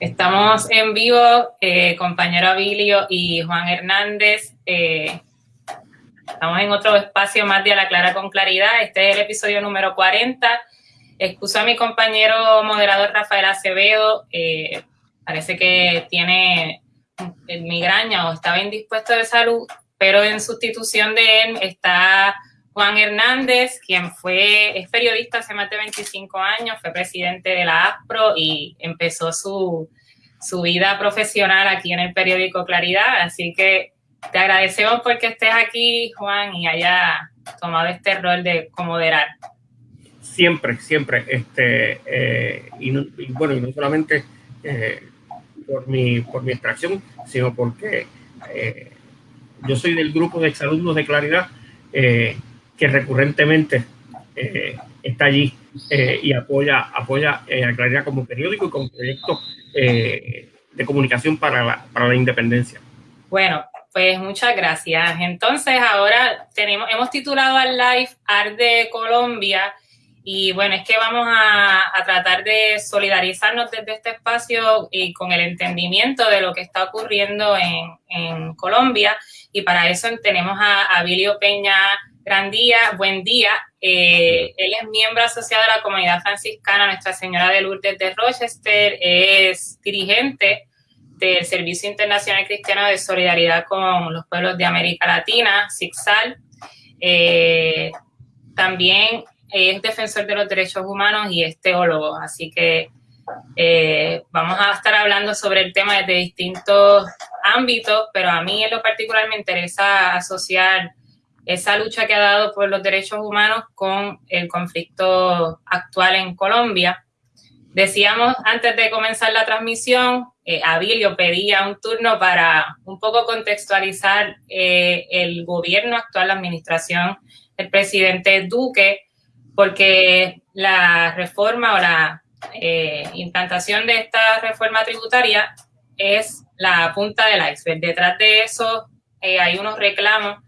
Estamos en vivo, eh, compañero Abilio y Juan Hernández. Eh, estamos en otro espacio más de A la Clara con Claridad. Este es el episodio número 40. Excuso a mi compañero moderador Rafael Acevedo. Eh, parece que tiene migraña o estaba indispuesto de salud, pero en sustitución de él está Juan Hernández, quien fue, periodista hace más de 25 años, fue presidente de la ASPRO y empezó su, su vida profesional aquí en el periódico Claridad. Así que te agradecemos porque estés aquí, Juan, y haya tomado este rol de moderar. Siempre, siempre. Este, eh, y, bueno, y no solamente eh, por, mi, por mi extracción, sino porque eh, yo soy del grupo de exalumnos de Claridad que recurrentemente eh, está allí eh, y apoya, apoya eh, a Claridad como periódico y como proyecto de comunicación para la, para la independencia. Bueno, pues muchas gracias. Entonces ahora tenemos, hemos titulado al live Art de Colombia y bueno, es que vamos a, a, tratar de solidarizarnos desde este espacio y con el entendimiento de lo que está ocurriendo en, en Colombia y para eso tenemos a, a Bilio Peña Gran día, buen día. Eh, él es miembro asociado de la comunidad franciscana Nuestra Señora de Lourdes de Rochester, es dirigente del Servicio Internacional Cristiano de Solidaridad con los Pueblos de América Latina, SIGSAL. Eh, también es defensor de los derechos humanos y es teólogo, así que eh, vamos a estar hablando sobre el tema desde distintos ámbitos, pero a mí en lo particular me interesa asociar esa lucha que ha dado por los derechos humanos con el conflicto actual en Colombia. Decíamos antes de comenzar la transmisión, eh, Abilio pedía un turno para un poco contextualizar eh, el gobierno actual, la administración del presidente Duque, porque la reforma o la eh, implantación de esta reforma tributaria es la punta del iceberg. Detrás de eso eh, hay unos reclamos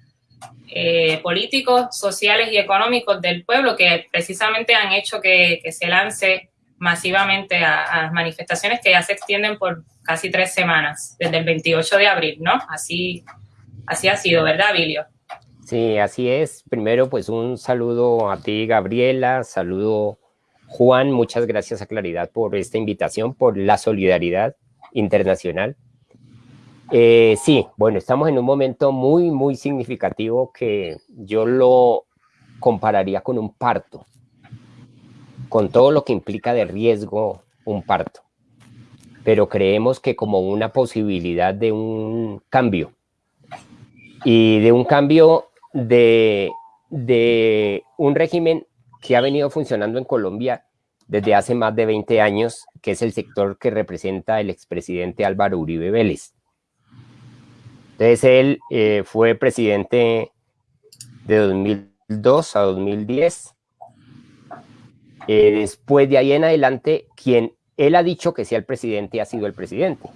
eh, políticos, sociales y económicos del pueblo que precisamente han hecho que, se lance masivamente a, manifestaciones que ya se extienden por casi tres semanas, desde el 28 de abril, ¿no? Así, así ha sido, ¿verdad, Vilio? Sí, así es. Primero, pues un saludo a ti, Gabriela, saludo Juan, muchas gracias a Claridad por esta invitación, por la solidaridad internacional. Eh, sí, bueno, estamos en un momento muy, muy significativo que yo lo compararía con un parto, con todo lo que implica de riesgo un parto. Pero creemos que como una posibilidad de un cambio y de un cambio de, de un régimen que ha venido funcionando en Colombia desde hace más de 20 años, que es el sector que representa el expresidente Álvaro Uribe Vélez entonces él eh, fue presidente de 2002 a 2010. Eh, después de ahí en adelante, quien él ha dicho que sea el presidente ha sido el presidente.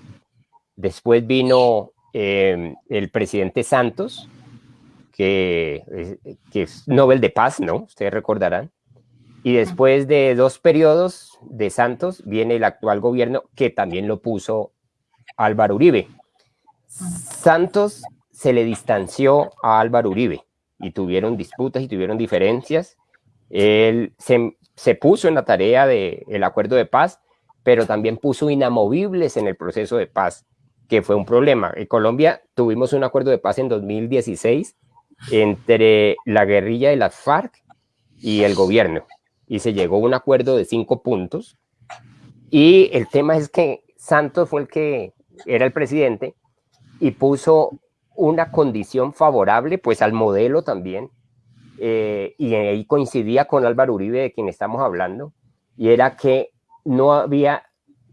Después vino em, el presidente Santos, que, que, es Nobel de Paz, ¿no? Ustedes recordarán. Y después de dos periodos de Santos viene el actual gobierno que también lo puso Álvaro Uribe. Santos se le distanció a Álvaro Uribe y tuvieron disputas y tuvieron diferencias. Él se, puso en la tarea del acuerdo de paz, pero también puso inamovibles en el proceso de paz, que fue un problema. En Colombia tuvimos un acuerdo de paz en 2016 entre la guerrilla de las FARC y el gobierno, y se llegó a un acuerdo de cinco puntos. Y el tema es que Santos fue el que era el presidente, y puso una condición favorable pues al modelo también eh, y ahí coincidía con Álvaro Uribe de quien estamos hablando y era que no había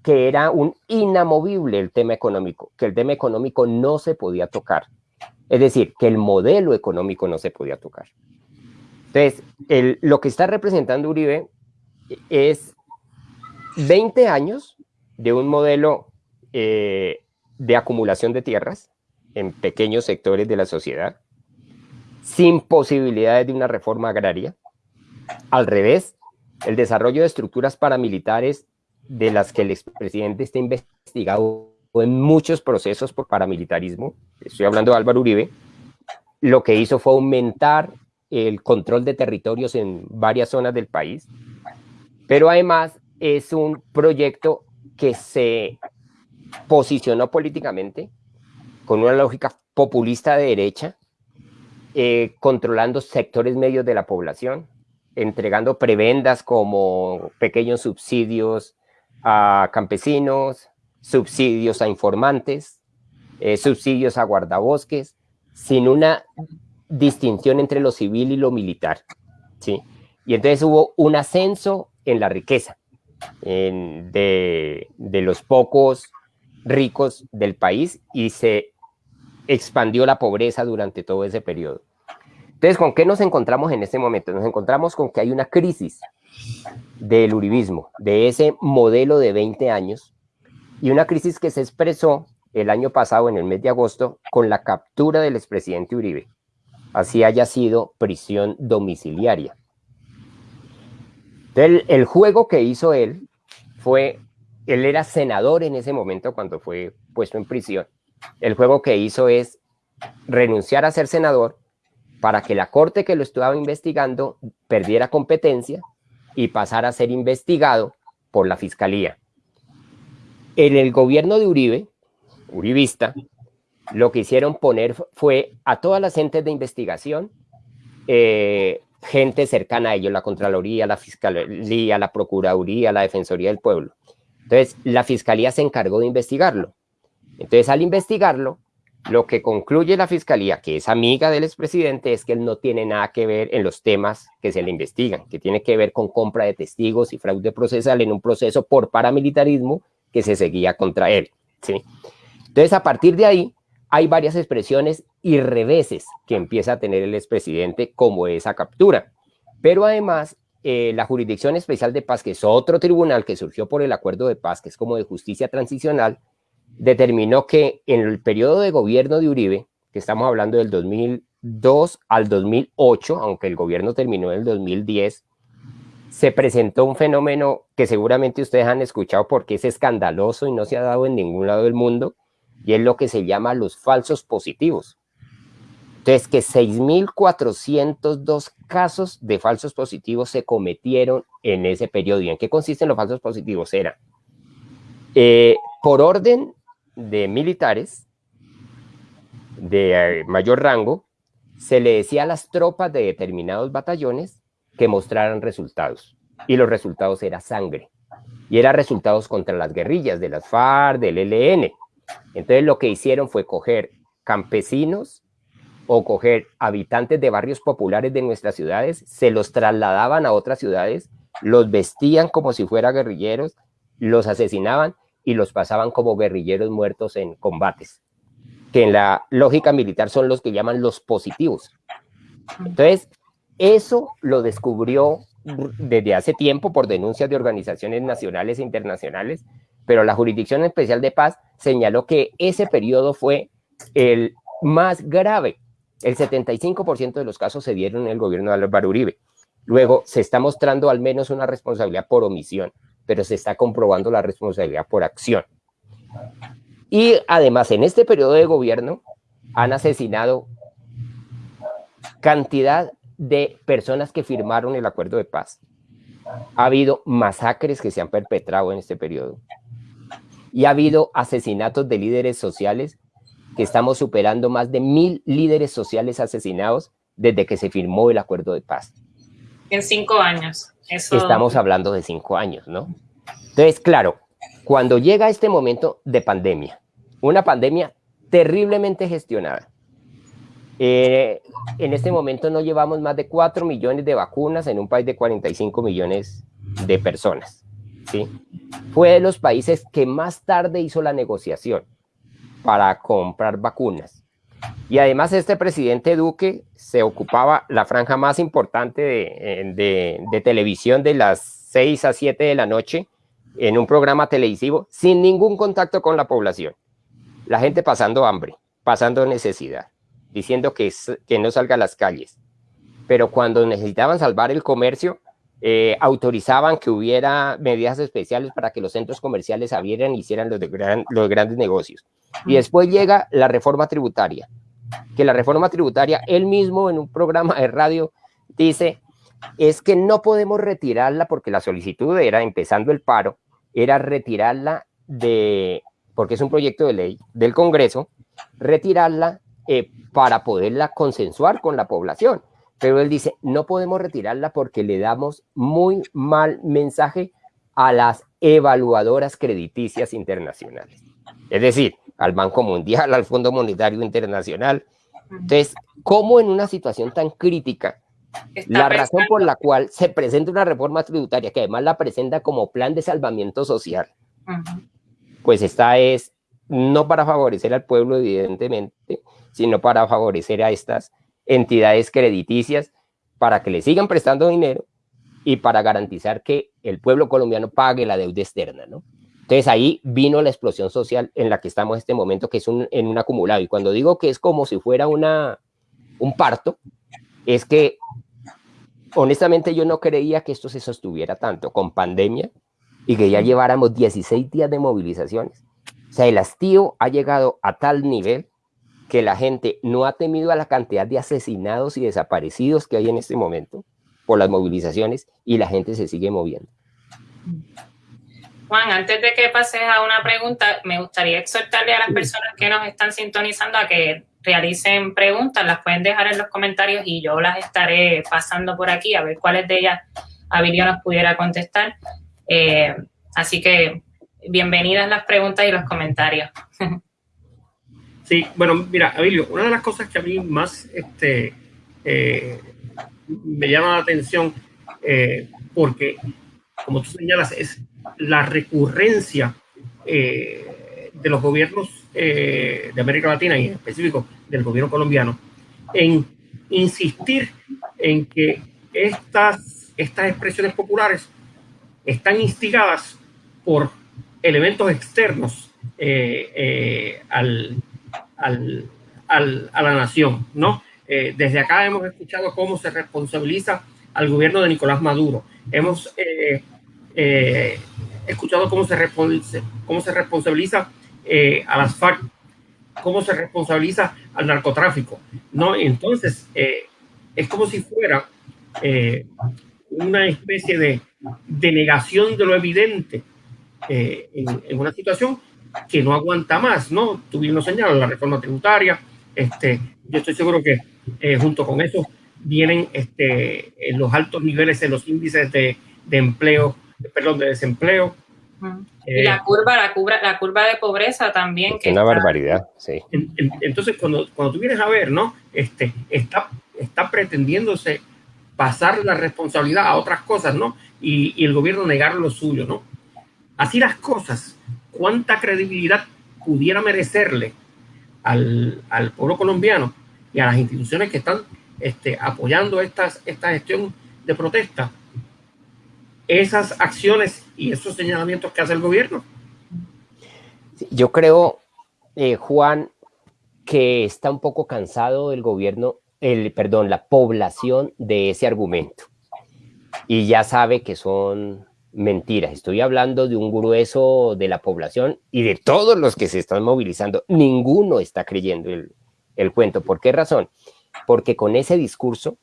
que era un inamovible el tema económico, que el tema económico no se podía tocar. Es decir, que el modelo económico no se podía tocar. Entonces, lo que está representando Uribe es 20 años de un modelo eh, de acumulación de tierras en pequeños sectores de la sociedad, sin posibilidades de una reforma agraria. Al revés, el desarrollo de estructuras paramilitares de las que el expresidente está investigado en muchos procesos por paramilitarismo, estoy hablando de Álvaro Uribe, lo que hizo fue aumentar el control de territorios en varias zonas del país, pero además es un proyecto que se posicionó políticamente con una lógica populista de derecha, eh, controlando sectores medios de la población, entregando prebendas como pequeños subsidios a campesinos, subsidios a informantes, eh, subsidios a guardabosques, sin una distinción entre lo civil y lo militar. ¿sí? Y entonces hubo un ascenso en la riqueza de, de los pocos ricos del país y se expandió la pobreza durante todo ese periodo. Entonces, ¿con qué nos encontramos en este momento? Nos encontramos con que hay una crisis del uribismo, de ese modelo de 20 años, y una crisis que se expresó el año pasado, en el mes de agosto, con la captura del expresidente Uribe, así haya sido prisión domiciliaria. Entonces, el juego que hizo él fue, él era senador en ese momento cuando fue puesto en prisión, el juego que hizo es renunciar a ser senador para que la corte que lo estaba investigando perdiera competencia y pasara a ser investigado por la fiscalía. En el gobierno de Uribe, Uribista, lo que hicieron poner fue a todas las entes de investigación, eh, gente cercana a ellos, la Contraloría, la Fiscalía, la Procuraduría, la Defensoría del Pueblo. Entonces, la Fiscalía se encargó de investigarlo. Entonces, al investigarlo, lo que concluye la Fiscalía, que es amiga del expresidente, es que él no tiene nada que ver en los temas que se le investigan, que tiene que ver con compra de testigos y fraude procesal en un proceso por paramilitarismo que se seguía contra él. ¿sí? Entonces, a partir de ahí, hay varias expresiones y reveses que empieza a tener el expresidente como esa captura. Pero además, eh, la Jurisdicción Especial de Paz, que es otro tribunal que surgió por el acuerdo de paz, que es como de justicia transicional, determinó que en el periodo de gobierno de Uribe, que estamos hablando del 2002 al 2008, aunque el gobierno terminó en el 2010, se presentó un fenómeno que seguramente ustedes han escuchado porque es escandaloso y no se ha dado en ningún lado del mundo, y es lo que se llama los falsos positivos. Entonces, que 6.402 casos de falsos positivos se cometieron en ese periodo. ¿Y en qué consisten los falsos positivos? Era, eh, por orden de militares de eh, mayor rango, se le decía a las tropas de determinados batallones que mostraran resultados. Y los resultados eran sangre. Y eran resultados contra las guerrillas de las FARC, del ELN. Entonces lo que hicieron fue coger campesinos o coger habitantes de barrios populares de nuestras ciudades, se los trasladaban a otras ciudades, los vestían como si fueran guerrilleros, los asesinaban y los pasaban como guerrilleros muertos en combates, que en la lógica militar son los que llaman los positivos. Entonces, eso lo descubrió desde hace tiempo por denuncias de organizaciones nacionales e internacionales, pero la Jurisdicción Especial de Paz señaló que ese periodo fue el más grave. El 75% de los casos se dieron en el gobierno de Álvaro Uribe. Luego se está mostrando al menos una responsabilidad por omisión pero se está comprobando la responsabilidad por acción. Y además, en este periodo de gobierno han asesinado cantidad de personas que firmaron el acuerdo de paz. Ha habido masacres que se han perpetrado en este periodo. Y ha habido asesinatos de líderes sociales que estamos superando más de mil líderes sociales asesinados desde que se firmó el acuerdo de paz. En cinco años. Estamos hablando de cinco años, ¿no? Entonces, claro, cuando llega este momento de pandemia, una pandemia terriblemente gestionada, eh, en este momento no llevamos más de 4 millones de vacunas en un país de 45 millones de personas. ¿sí? Fue de los países que más tarde hizo la negociación para comprar vacunas. Y además este presidente Duque se ocupaba la franja más importante de, de, televisión de las 6 a 7 de la noche en un programa televisivo sin ningún contacto con la población. La gente pasando hambre, pasando necesidad, diciendo que, que no salga a las calles. Pero cuando necesitaban salvar el comercio, eh, autorizaban que hubiera medidas especiales para que los centros comerciales abrieran y hicieran los, los grandes negocios. Y después llega la reforma tributaria, que la reforma tributaria, él mismo en un programa de radio dice, es que no podemos retirarla porque la solicitud era, empezando el paro, era retirarla de, porque es un proyecto de ley del Congreso, retirarla eh, para poderla consensuar con la población. Pero él dice, no podemos retirarla porque le damos muy mal mensaje a las evaluadoras crediticias internacionales. Es decir, al Banco Mundial, al Fondo Monetario Internacional. Entonces, ¿cómo en una situación tan crítica, la razón por la cual se presenta una reforma tributaria, que además la presenta como plan de salvamiento social, pues esta es no para favorecer al pueblo, evidentemente, sino para favorecer a estas entidades crediticias para que le sigan prestando dinero y para garantizar que el pueblo colombiano pague la deuda externa, ¿no? Entonces ahí vino la explosión social en la que estamos en este momento, que es un, en un acumulado. Y cuando digo que es como si fuera una, un parto, es que honestamente yo no creía que esto se sostuviera tanto con pandemia y que ya lleváramos 16 días de movilizaciones. O sea, el hastío ha llegado a tal nivel que la gente no ha temido a la cantidad de asesinados y desaparecidos que hay en este momento por las movilizaciones y la gente se sigue moviendo. Juan, antes de que pases a una pregunta, me gustaría exhortarle a las personas que nos están sintonizando a que realicen preguntas, las pueden dejar en los comentarios y yo las estaré pasando por aquí a ver cuáles de ellas Abilio nos pudiera contestar. Eh, así que bienvenidas las preguntas y los comentarios. Sí, bueno, mira, Abilio, una de las cosas que a mí más este, eh, me llama la atención, eh, porque, como tú señalas, es la recurrencia eh, de los gobiernos de América Latina y en específico del gobierno colombiano en insistir en que estas, estas expresiones populares están instigadas por elementos externos al, al, al, a la nación, ¿no? Eh, desde acá hemos escuchado cómo se responsabiliza al gobierno de Nicolás Maduro. Hemos eh, eh, escuchado cómo se, cómo se responsabiliza a las FARC, cómo se responsabiliza al narcotráfico, ¿no? Entonces, es como si fuera una especie de, de, negación de lo evidente en, en una situación que no aguanta más, ¿no? Tú bien lo señalas, la reforma tributaria, este, yo estoy seguro que eh, junto con eso vienen este, los altos niveles en los índices de, de empleo, perdón, de desempleo. y la curva, la curva, la curva de pobreza también. Que una barbaridad, sí. entonces, cuando, cuando tú vienes a ver, ¿no? Este, está, está pretendiéndose pasar la responsabilidad a otras cosas, ¿no? Y, y el gobierno negar lo suyo, ¿no? Así las cosas, cuánta credibilidad pudiera merecerle al, pueblo colombiano y a las instituciones que están este, apoyando estas, esta gestión de protesta, esas acciones y esos señalamientos que hace el gobierno. Yo creo, eh, Juan, que está un poco cansado el gobierno, el, perdón, la población de ese argumento. Y ya sabe que son mentiras. Estoy hablando de un grueso de la población y de todos los que se están movilizando. Ninguno está creyendo el, cuento. ¿Por qué razón? Porque con ese discurso,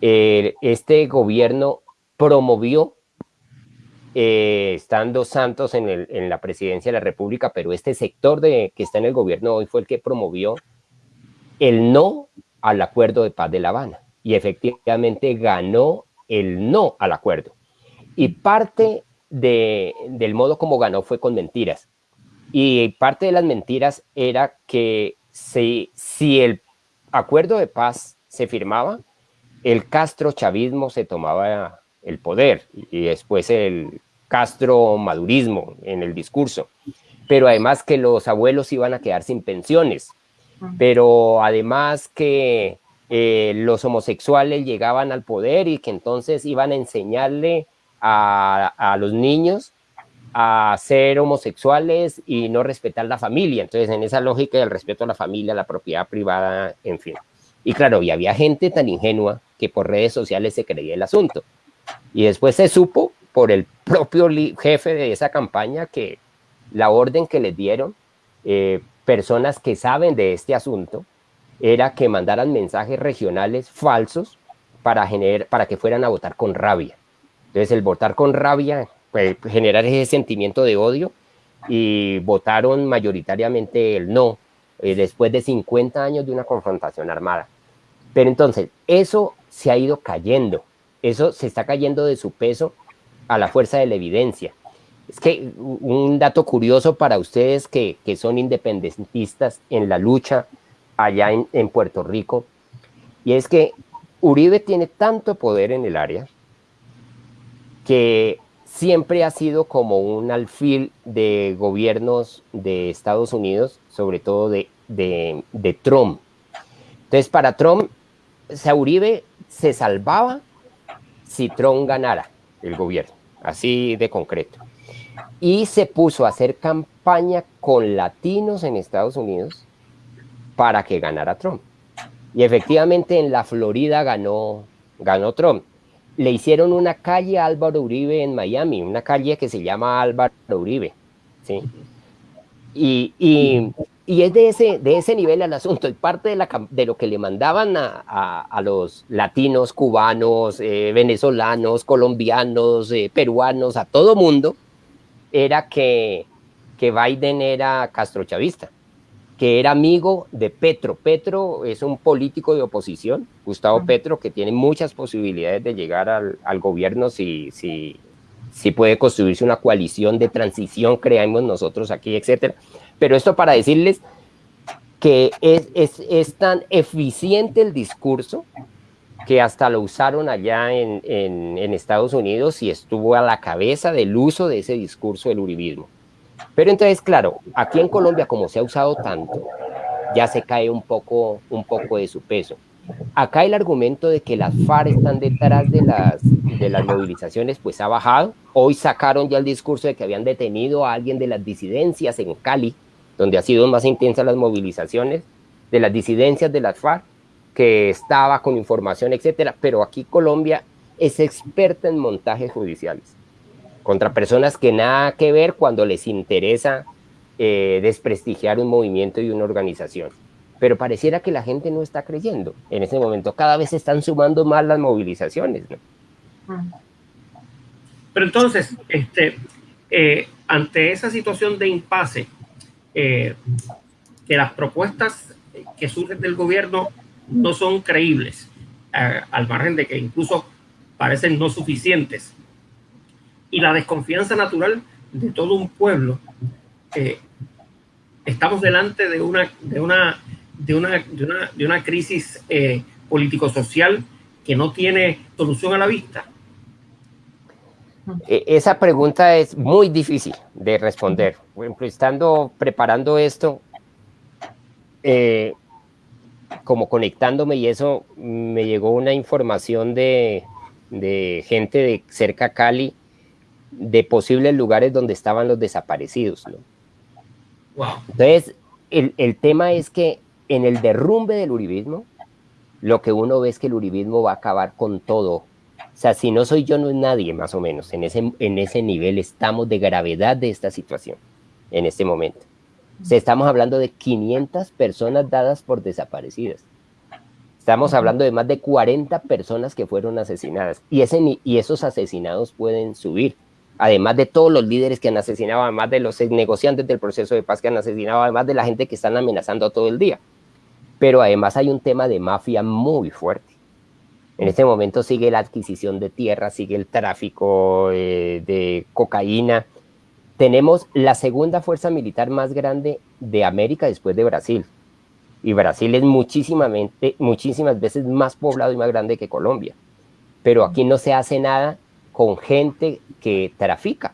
eh, este gobierno promovió, eh, estando Santos en, en, la presidencia de la República, pero este sector de, que está en el gobierno hoy fue el que promovió el no al acuerdo de paz de La Habana. Y efectivamente ganó el no al acuerdo. Y parte de, del modo como ganó fue con mentiras. Y parte de las mentiras era que si, si el acuerdo de paz se firmaba, el Castro chavismo se tomaba el poder y después el Castro madurismo en el discurso. Pero además que los abuelos iban a quedar sin pensiones. Pero además que eh, los homosexuales llegaban al poder y que entonces iban a enseñarle a, los niños a ser homosexuales y no respetar la familia. Entonces, en esa lógica del respeto a la familia, la propiedad privada, en fin. Y claro, y había gente tan ingenua que por redes sociales se creía el asunto. Y después se supo por el propio jefe de esa campaña que la orden que les dieron eh, personas que saben de este asunto era que mandaran mensajes regionales falsos para, para que fueran a votar con rabia. Entonces el votar con rabia, puede generar ese sentimiento de odio y votaron mayoritariamente el no, eh, después de 50 años de una confrontación armada. Pero entonces, eso se ha ido cayendo, eso se está cayendo de su peso a la fuerza de la evidencia. Es que un dato curioso para ustedes que, que son independentistas en la lucha allá en Puerto Rico, y es que Uribe tiene tanto poder en el área que siempre ha sido como un alfil de gobiernos de Estados Unidos, sobre todo de, de, Trump. Entonces, para Trump, Uribe se salvaba si Trump ganara el gobierno, así de concreto. Y se puso a hacer campaña con latinos en Estados Unidos para que ganara Trump. Y efectivamente en la Florida ganó, ganó Trump le hicieron una calle a Álvaro Uribe en Miami, una calle que se llama Álvaro Uribe, ¿sí? Y, es de ese, de ese nivel el asunto, y parte de, la, de lo que le mandaban a, los latinos, cubanos, eh, venezolanos, colombianos, eh, peruanos, a todo mundo, era que, que Biden era castrochavista que era amigo de Petro. Petro es un político de oposición, Gustavo Petro, que tiene muchas posibilidades de llegar al, gobierno si, si, si, puede construirse una coalición de transición, creemos nosotros aquí, etcétera. Pero esto para decirles que es, es, es, tan eficiente el discurso que hasta lo usaron allá en, en, en Estados Unidos y estuvo a la cabeza del uso de ese discurso del uribismo. Pero entonces, claro, aquí en Colombia, como se ha usado tanto, ya se cae un poco, un poco de su peso. Acá el argumento de que las FARC están detrás de las, de las movilizaciones, pues ha bajado. Hoy sacaron ya el discurso de que habían detenido a alguien de las disidencias en Cali, donde ha sido más intensas las movilizaciones, de las disidencias de las FARC, que estaba con información, etcétera. Pero aquí Colombia es experta en montajes judiciales contra personas que nada que ver cuando les interesa eh, desprestigiar un movimiento y una organización. Pero pareciera que la gente no está creyendo en ese momento. Cada vez se están sumando más las movilizaciones. Pero entonces, este, eh, ante esa situación de impasse, eh, que las propuestas que surgen del gobierno no son creíbles, al margen de que incluso parecen no suficientes y la desconfianza natural de todo un pueblo, estamos delante de una, de una, de una, de una, de una crisis eh, político-social que no tiene solución a la vista? E, esa pregunta es muy difícil de responder. Por ejemplo, estando preparando esto, eh, como conectándome y eso, me llegó una información de, de gente de cerca Cali de posibles lugares donde estaban los desaparecidos. Entonces, el, el, tema es que en el derrumbe del uribismo, lo que uno ve es que el uribismo va a acabar con todo. O sea, si no soy yo, no es nadie, más o menos. En ese, en ese nivel estamos de gravedad de esta situación, en este momento. O estamos hablando de 500 personas dadas por desaparecidas. Estamos hablando de más de 40 personas que fueron asesinadas. Y, ese, y esos asesinados pueden subir además de todos los líderes que han asesinado, además de los negociantes del proceso de paz que han asesinado, además de la gente que están amenazando todo el día. Pero además hay un tema de mafia muy fuerte. En este momento sigue la adquisición de tierra, sigue el tráfico eh, de cocaína. Tenemos la segunda fuerza militar más grande de América después de Brasil. Y Brasil es muchísimamente, muchísimas veces más poblado y más grande que Colombia. Pero aquí no se hace nada con gente que trafica.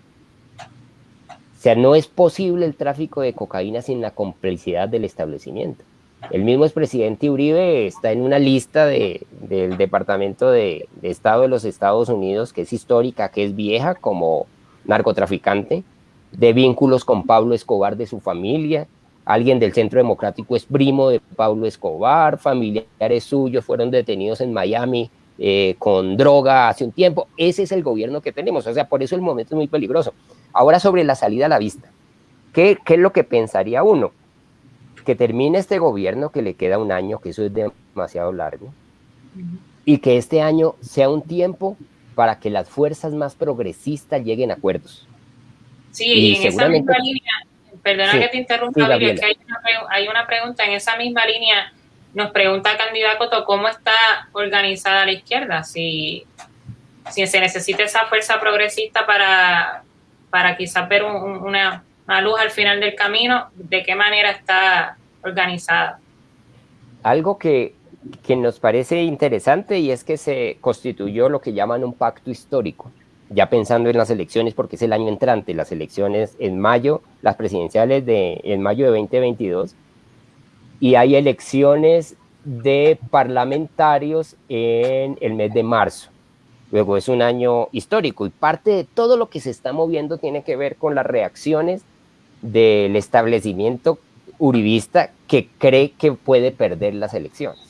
O sea, no es posible el tráfico de cocaína sin la complicidad del establecimiento. El mismo expresidente Uribe está en una lista de, del Departamento de, de, Estado de los Estados Unidos, que es histórica, que es vieja como narcotraficante, de vínculos con Pablo Escobar de su familia. Alguien del Centro Democrático es primo de Pablo Escobar, familiares suyos fueron detenidos en Miami eh, con droga hace un tiempo. Ese es el gobierno que tenemos. O sea, por eso el momento es muy peligroso. Ahora sobre la salida a la vista. ¿Qué, qué es lo que pensaría uno? Que termine este gobierno, que le queda un año, que eso es demasiado largo, y que este año sea un tiempo para que las fuerzas más progresistas lleguen a acuerdos. Sí, y, en esa misma línea, perdona que te interrumpa, que hay una, hay una pregunta en esa misma línea nos pregunta candidato cómo está organizada la izquierda, si, si se necesita esa fuerza progresista para, para quizás ver una, luz al final del camino, de qué manera está organizada. Algo que, que nos parece interesante y es que se constituyó lo que llaman un pacto histórico, ya pensando en las elecciones, porque es el año entrante, las elecciones en mayo, las presidenciales de en mayo de 2022, y hay elecciones de parlamentarios en el mes de marzo. Luego es un año histórico y parte de todo lo que se está moviendo tiene que ver con las reacciones del establecimiento uribista que cree que puede perder las elecciones.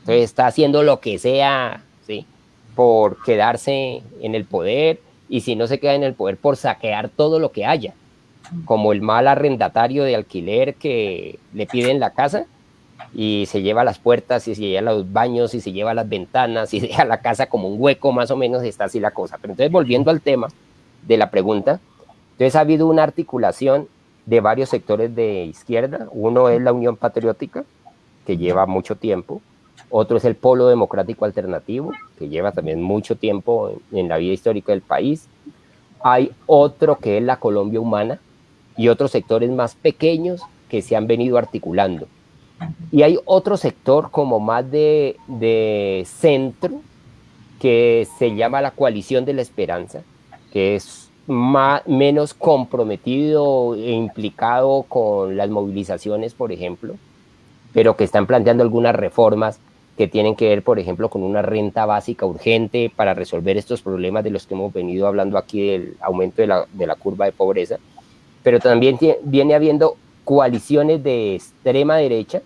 Entonces está haciendo lo que sea, ¿sí? Por quedarse en el poder y si no se queda en el poder, por saquear todo lo que haya, como el mal arrendatario de alquiler que le piden la casa y se lleva las puertas y se lleva los baños y se lleva las ventanas y deja la casa como un hueco, más o menos está así la cosa. Pero entonces volviendo al tema de la pregunta, entonces ha habido una articulación de varios sectores de izquierda. Uno es la Unión Patriótica, que lleva mucho tiempo. Otro es el Polo Democrático Alternativo, que lleva también mucho tiempo en, en la vida histórica del país. Hay otro que es la Colombia Humana y otros sectores más pequeños que se han venido articulando y hay otro sector como más de, de centro que se llama la coalición de la esperanza, que es más, menos comprometido e implicado con las movilizaciones, por ejemplo, pero que están planteando algunas reformas que tienen que ver, por ejemplo, con una renta básica urgente para resolver estos problemas de los que hemos venido hablando aquí del aumento de la, de la curva de pobreza, pero también viene habiendo coaliciones de extrema derecha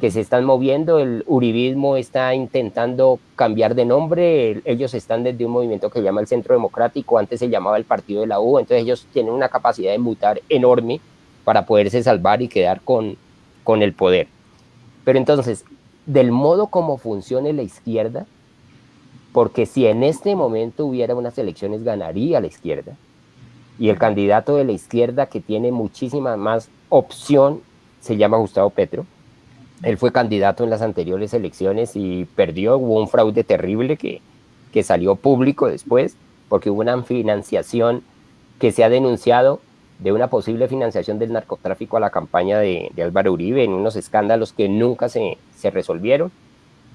que se están moviendo, el uribismo está intentando cambiar de nombre, ellos están desde un movimiento que se llama el Centro Democrático, antes se llamaba el Partido de la U, entonces ellos tienen una capacidad de mutar enorme para poderse salvar y quedar con, con el poder. Pero entonces, del modo como funcione la izquierda, porque si en este momento hubiera unas elecciones, ganaría la izquierda, y el candidato de la izquierda que tiene muchísima más opción se llama Gustavo Petro. Él fue candidato en las anteriores elecciones y perdió, hubo un fraude terrible que, que salió público después, porque hubo una financiación que se ha denunciado de una posible financiación del narcotráfico a la campaña de, Álvaro Uribe en unos escándalos que nunca se, se resolvieron.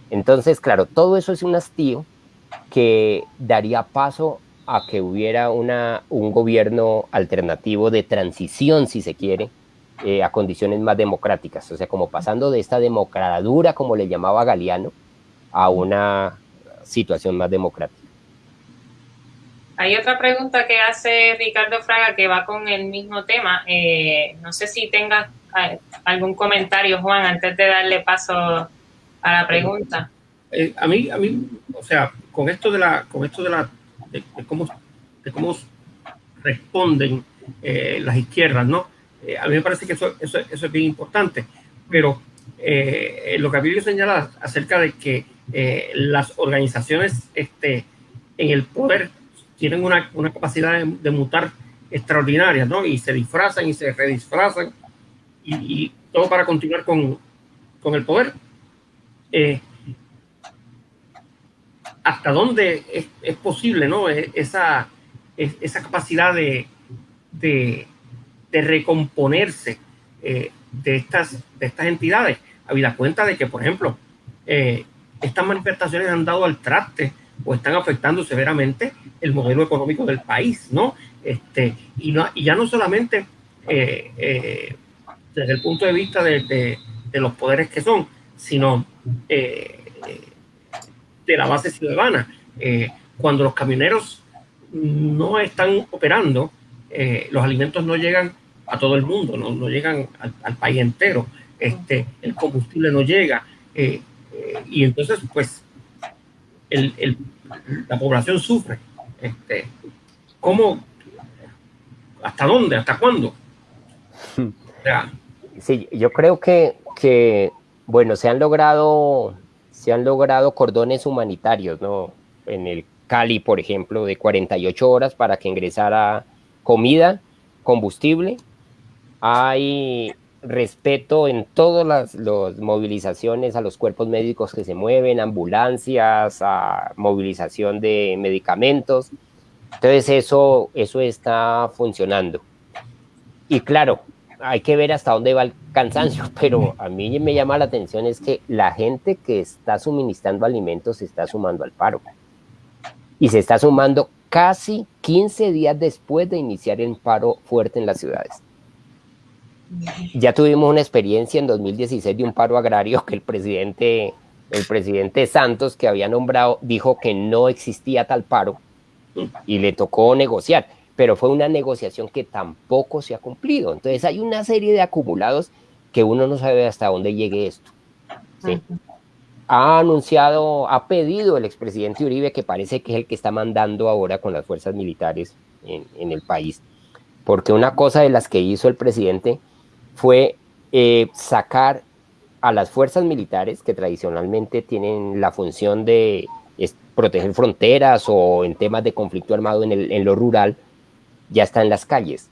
Entonces, claro, todo eso es un hastío que daría paso a que hubiera una, un gobierno alternativo de transición, si se quiere, eh, a condiciones más democráticas, o sea, como pasando de esta democradura, como le llamaba Galeano, a una situación más democrática. Hay otra pregunta que hace Ricardo Fraga que va con el mismo tema. Eh, no sé si tengas eh, algún comentario, Juan, antes de darle paso a la pregunta. a mí, a mí, o sea, con esto de la, con esto de la de, cómo, de cómo responden eh, las izquierdas, ¿no? Eh, a mí me parece que eso, eso, es bien importante, pero eh, lo que Abilio señala acerca de que las organizaciones este, en el poder tienen una, una capacidad de, mutar extraordinaria, ¿no? Y se disfrazan y se redisfrazan y, y todo para continuar con, con el poder hasta dónde es, posible ¿no? E, esa, esa capacidad de, recomponerse eh, de, estas, de estas entidades, habida cuenta de que, por ejemplo, eh, estas manifestaciones han dado al traste o están afectando severamente el modelo económico del país, ¿no? Este, y, no, y ya no solamente eh, desde el punto de vista de, los poderes que son, sino de la base ciudadana. Cuando los camioneros no están operando, eh, los alimentos no llegan a todo el mundo, no, no llegan al, país entero, este, el combustible no llega. Eh, y entonces, pues, la población sufre. Este, ¿Cómo? ¿Hasta dónde? ¿Hasta cuándo? sí, yo creo que, que, bueno, se han logrado, se han logrado cordones humanitarios, ¿no? En el Cali, por ejemplo, de 48 horas para que ingresara comida, combustible. Hay respeto en todas las movilizaciones a los cuerpos médicos que se mueven, ambulancias, a movilización de medicamentos. Entonces eso, eso está funcionando. Y claro, hay que ver hasta dónde va el cansancio, pero a mí me llama la atención es que la gente que está suministrando alimentos se está sumando al paro. Y se está sumando casi 15 días después de iniciar el paro fuerte en las ciudades. Ya tuvimos una experiencia en 2016 de un paro agrario que el presidente, el presidente Santos, que había nombrado, dijo que no existía tal paro y le tocó negociar, pero fue una negociación que tampoco se ha cumplido. Entonces hay una serie de acumulados que uno no sabe hasta dónde llegue esto. Ha anunciado, ha pedido el expresidente Uribe, que parece que es el que está mandando ahora con las fuerzas militares en, en el país, porque una cosa de las que hizo el presidente fue eh, sacar a las fuerzas militares que tradicionalmente tienen la función de proteger fronteras o en temas de conflicto armado en, el, en lo rural, ya está en las calles.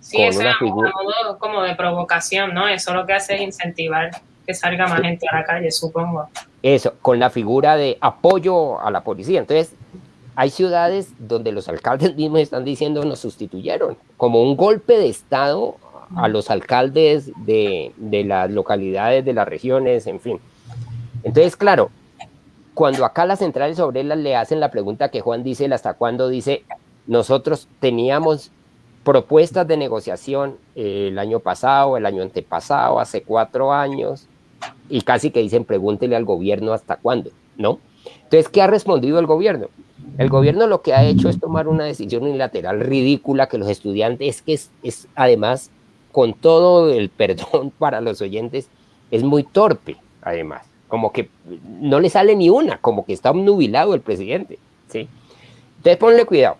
Sí, es un modo como de provocación, ¿no? Eso lo que hace es incentivar que salga más gente a la calle, supongo. Eso, con la figura de apoyo a la policía. Entonces, hay ciudades donde los alcaldes mismos están diciendo nos sustituyeron, como un golpe de Estado a los alcaldes de, las localidades, de las regiones, en fin. Entonces, claro, cuando acá las centrales obreras le hacen la pregunta que Juan dice, hasta cuándo dice, nosotros teníamos propuestas de negociación eh, el año pasado, el año antepasado, hace cuatro años, y casi que dicen, pregúntele al gobierno hasta cuándo, ¿no? Entonces, ¿qué ha respondido el gobierno? El gobierno lo que ha hecho es tomar una decisión unilateral ridícula que los estudiantes, que es, es además con todo el perdón para los oyentes, es muy torpe, además. Como que no le sale ni una, como que está obnubilado el presidente. ¿sí? Entonces ponle cuidado.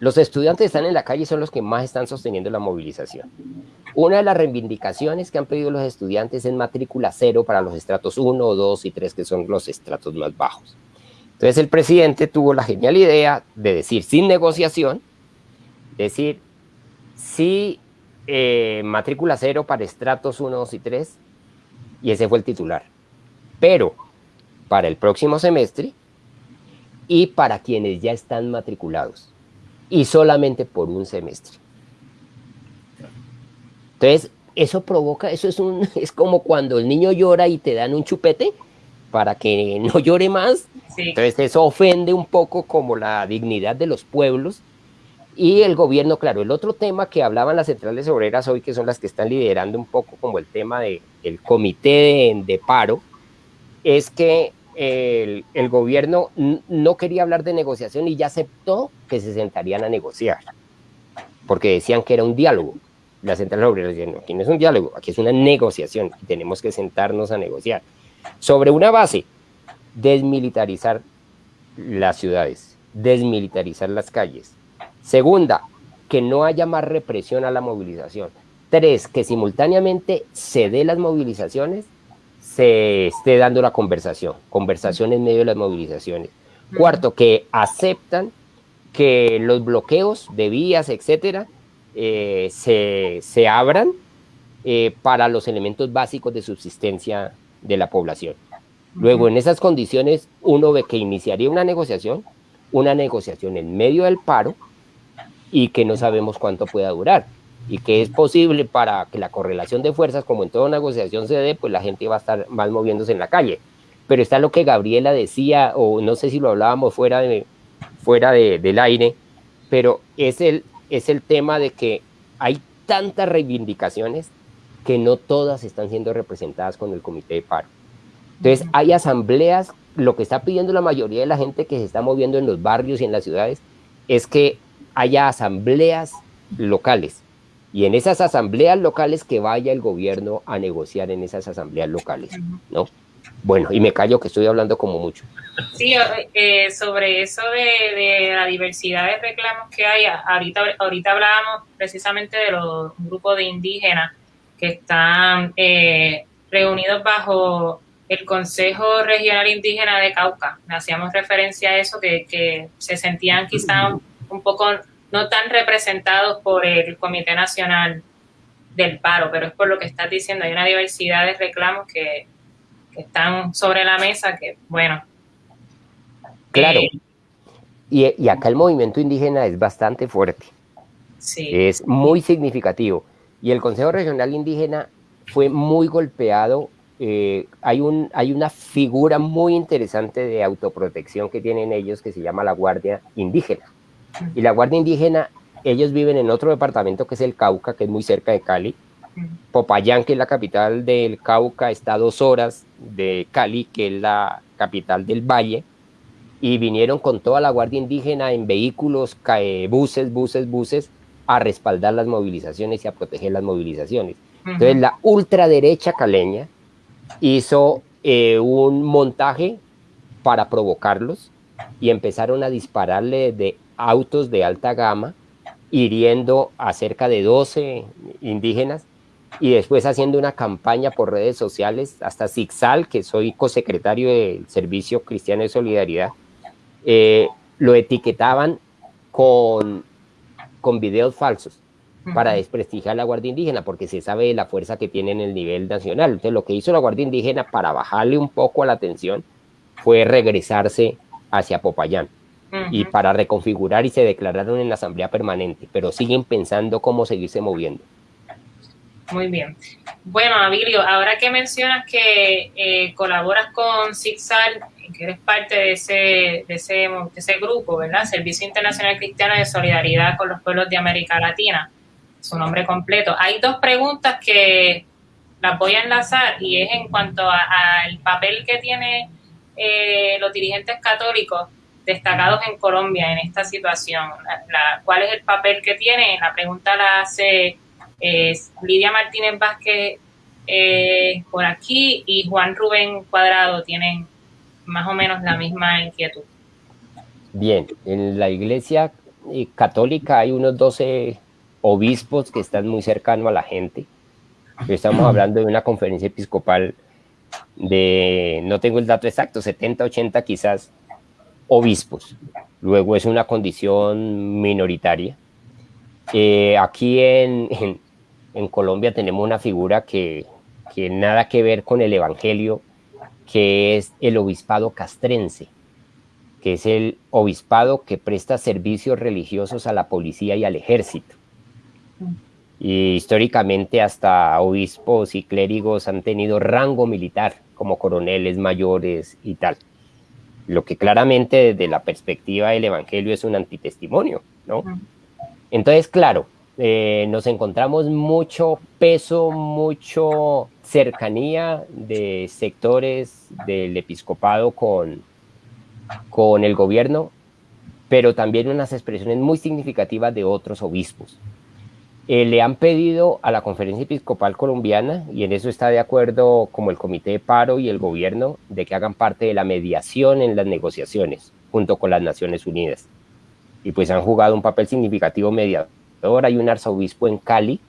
Los estudiantes que están en la calle son los que más están sosteniendo la movilización. Una de las reivindicaciones que han pedido los estudiantes es matrícula cero para los estratos 1, 2 y 3, que son los estratos más bajos. Entonces el presidente tuvo la genial idea de decir sin negociación, decir, si eh, matrícula cero para estratos 1, 2 y 3, y ese fue el titular. Pero para el próximo semestre y para quienes ya están matriculados, y solamente por un semestre. Entonces, eso provoca, eso es, un, es como cuando el niño llora y te dan un chupete para que no llore más. Entonces, eso ofende un poco como la dignidad de los pueblos y el gobierno, claro, el otro tema que hablaban las centrales obreras hoy, que son las que están liderando un poco como el tema de, del comité de, paro, es que el, el, gobierno no quería hablar de negociación y ya aceptó que se sentarían a negociar, porque decían que era un diálogo. Las centrales obreras decían, no, aquí no es un diálogo, aquí es una negociación y tenemos que sentarnos a negociar. Sobre una base, desmilitarizar las ciudades, desmilitarizar las calles, Segunda, que no haya más represión a la movilización. Tres, que simultáneamente se dé las movilizaciones, se esté dando la conversación, conversación en medio de las movilizaciones. Cuarto, que aceptan que los bloqueos de vías, etcétera, eh, se, abran eh, para los elementos básicos de subsistencia de la población. Luego, en esas condiciones, uno ve que iniciaría una negociación, una negociación en medio del paro, y que no sabemos cuánto pueda durar y que es posible para que la correlación de fuerzas, como en toda negociación se dé, pues la gente va a estar más moviéndose en la calle. Pero está lo que Gabriela decía, o no sé si lo hablábamos fuera, de, fuera de, del aire, pero es el, es el tema de que hay tantas reivindicaciones que no todas están siendo representadas con el comité de paro. Entonces hay asambleas, lo que está pidiendo la mayoría de la gente que se está moviendo en los barrios y en las ciudades es que haya asambleas locales y en esas asambleas locales que vaya el gobierno a negociar en esas asambleas locales, ¿no? Bueno, y me callo que estoy hablando como mucho. Sí, eh, sobre eso de, la diversidad de reclamos que hay, ahorita, ahorita hablábamos precisamente de los grupos de indígenas que están eh, reunidos bajo el Consejo Regional Indígena de Cauca. Hacíamos referencia a eso, que, que se sentían quizá un poco no tan representados por el Comité Nacional del Paro, pero es por lo que estás diciendo, hay una diversidad de reclamos que, están sobre la mesa que, bueno. Claro. Eh, y, y, acá el movimiento indígena es bastante fuerte. Sí. Es muy significativo. Y el Consejo Regional Indígena fue muy golpeado. Eh, hay, un, hay una figura muy interesante de autoprotección que tienen ellos que se llama la Guardia Indígena. Y la Guardia Indígena, ellos viven en otro departamento que es el Cauca, que es muy cerca de Cali. Popayán, que es la capital del Cauca, está a dos horas de Cali, que es la capital del Valle. Y vinieron con toda la Guardia Indígena en vehículos, buses, buses, buses, a respaldar las movilizaciones y a proteger las movilizaciones. Entonces la ultraderecha caleña hizo eh, un montaje para provocarlos y empezaron a dispararle de autos de alta gama, hiriendo a cerca de 12 indígenas y después haciendo una campaña por redes sociales, hasta Zixal, que soy cosecretario del Servicio Cristiano de Solidaridad, eh, lo etiquetaban con, con videos falsos para desprestigiar a la Guardia Indígena, porque se sabe de la fuerza que tiene en el nivel nacional. Entonces, lo que hizo la Guardia Indígena para bajarle un poco a la atención fue regresarse hacia Popayán y para reconfigurar y se declararon en la Asamblea Permanente, pero siguen pensando cómo seguirse moviendo. Muy bien. Bueno, Abilio, ahora que mencionas que eh, colaboras con SIGSAL, que eres parte de ese, de, ese, de grupo, ¿verdad? Servicio Internacional Cristiano de Solidaridad con los Pueblos de América Latina, su nombre completo. Hay dos preguntas que las voy a enlazar y es en cuanto al papel que tienen eh, los dirigentes católicos destacados en Colombia en esta situación. ¿Cuál es el papel que tiene? La pregunta la hace Lidia Martínez Vázquez eh, por aquí y Juan Rubén Cuadrado tienen más o menos la misma inquietud. Bien, en la iglesia eh, católica hay unos 12 obispos que están muy cercanos a la gente. Estamos hablando de una conferencia episcopal de, no tengo el dato exacto, 70, 80 quizás obispos. Luego es una condición minoritaria. Eh, aquí en, Colombia tenemos una figura que, que nada que ver con el Evangelio, que es el obispado castrense, que es el obispado que presta servicios religiosos a la policía y al ejército. Y históricamente hasta obispos y clérigos han tenido rango militar, como coroneles mayores y tal lo que claramente desde la perspectiva del Evangelio es un antitestimonio, ¿no? Entonces, claro, eh, nos encontramos mucho peso, mucho cercanía de sectores del episcopado con, con el gobierno, pero también unas expresiones muy significativas de otros obispos. Eh, le han pedido a la Conferencia Episcopal Colombiana, y en eso está de acuerdo como el Comité de Paro y el gobierno, de que hagan parte de la mediación en las negociaciones junto con las Naciones Unidas. Y pues han jugado un papel significativo mediador. Hay un arzobispo en Cali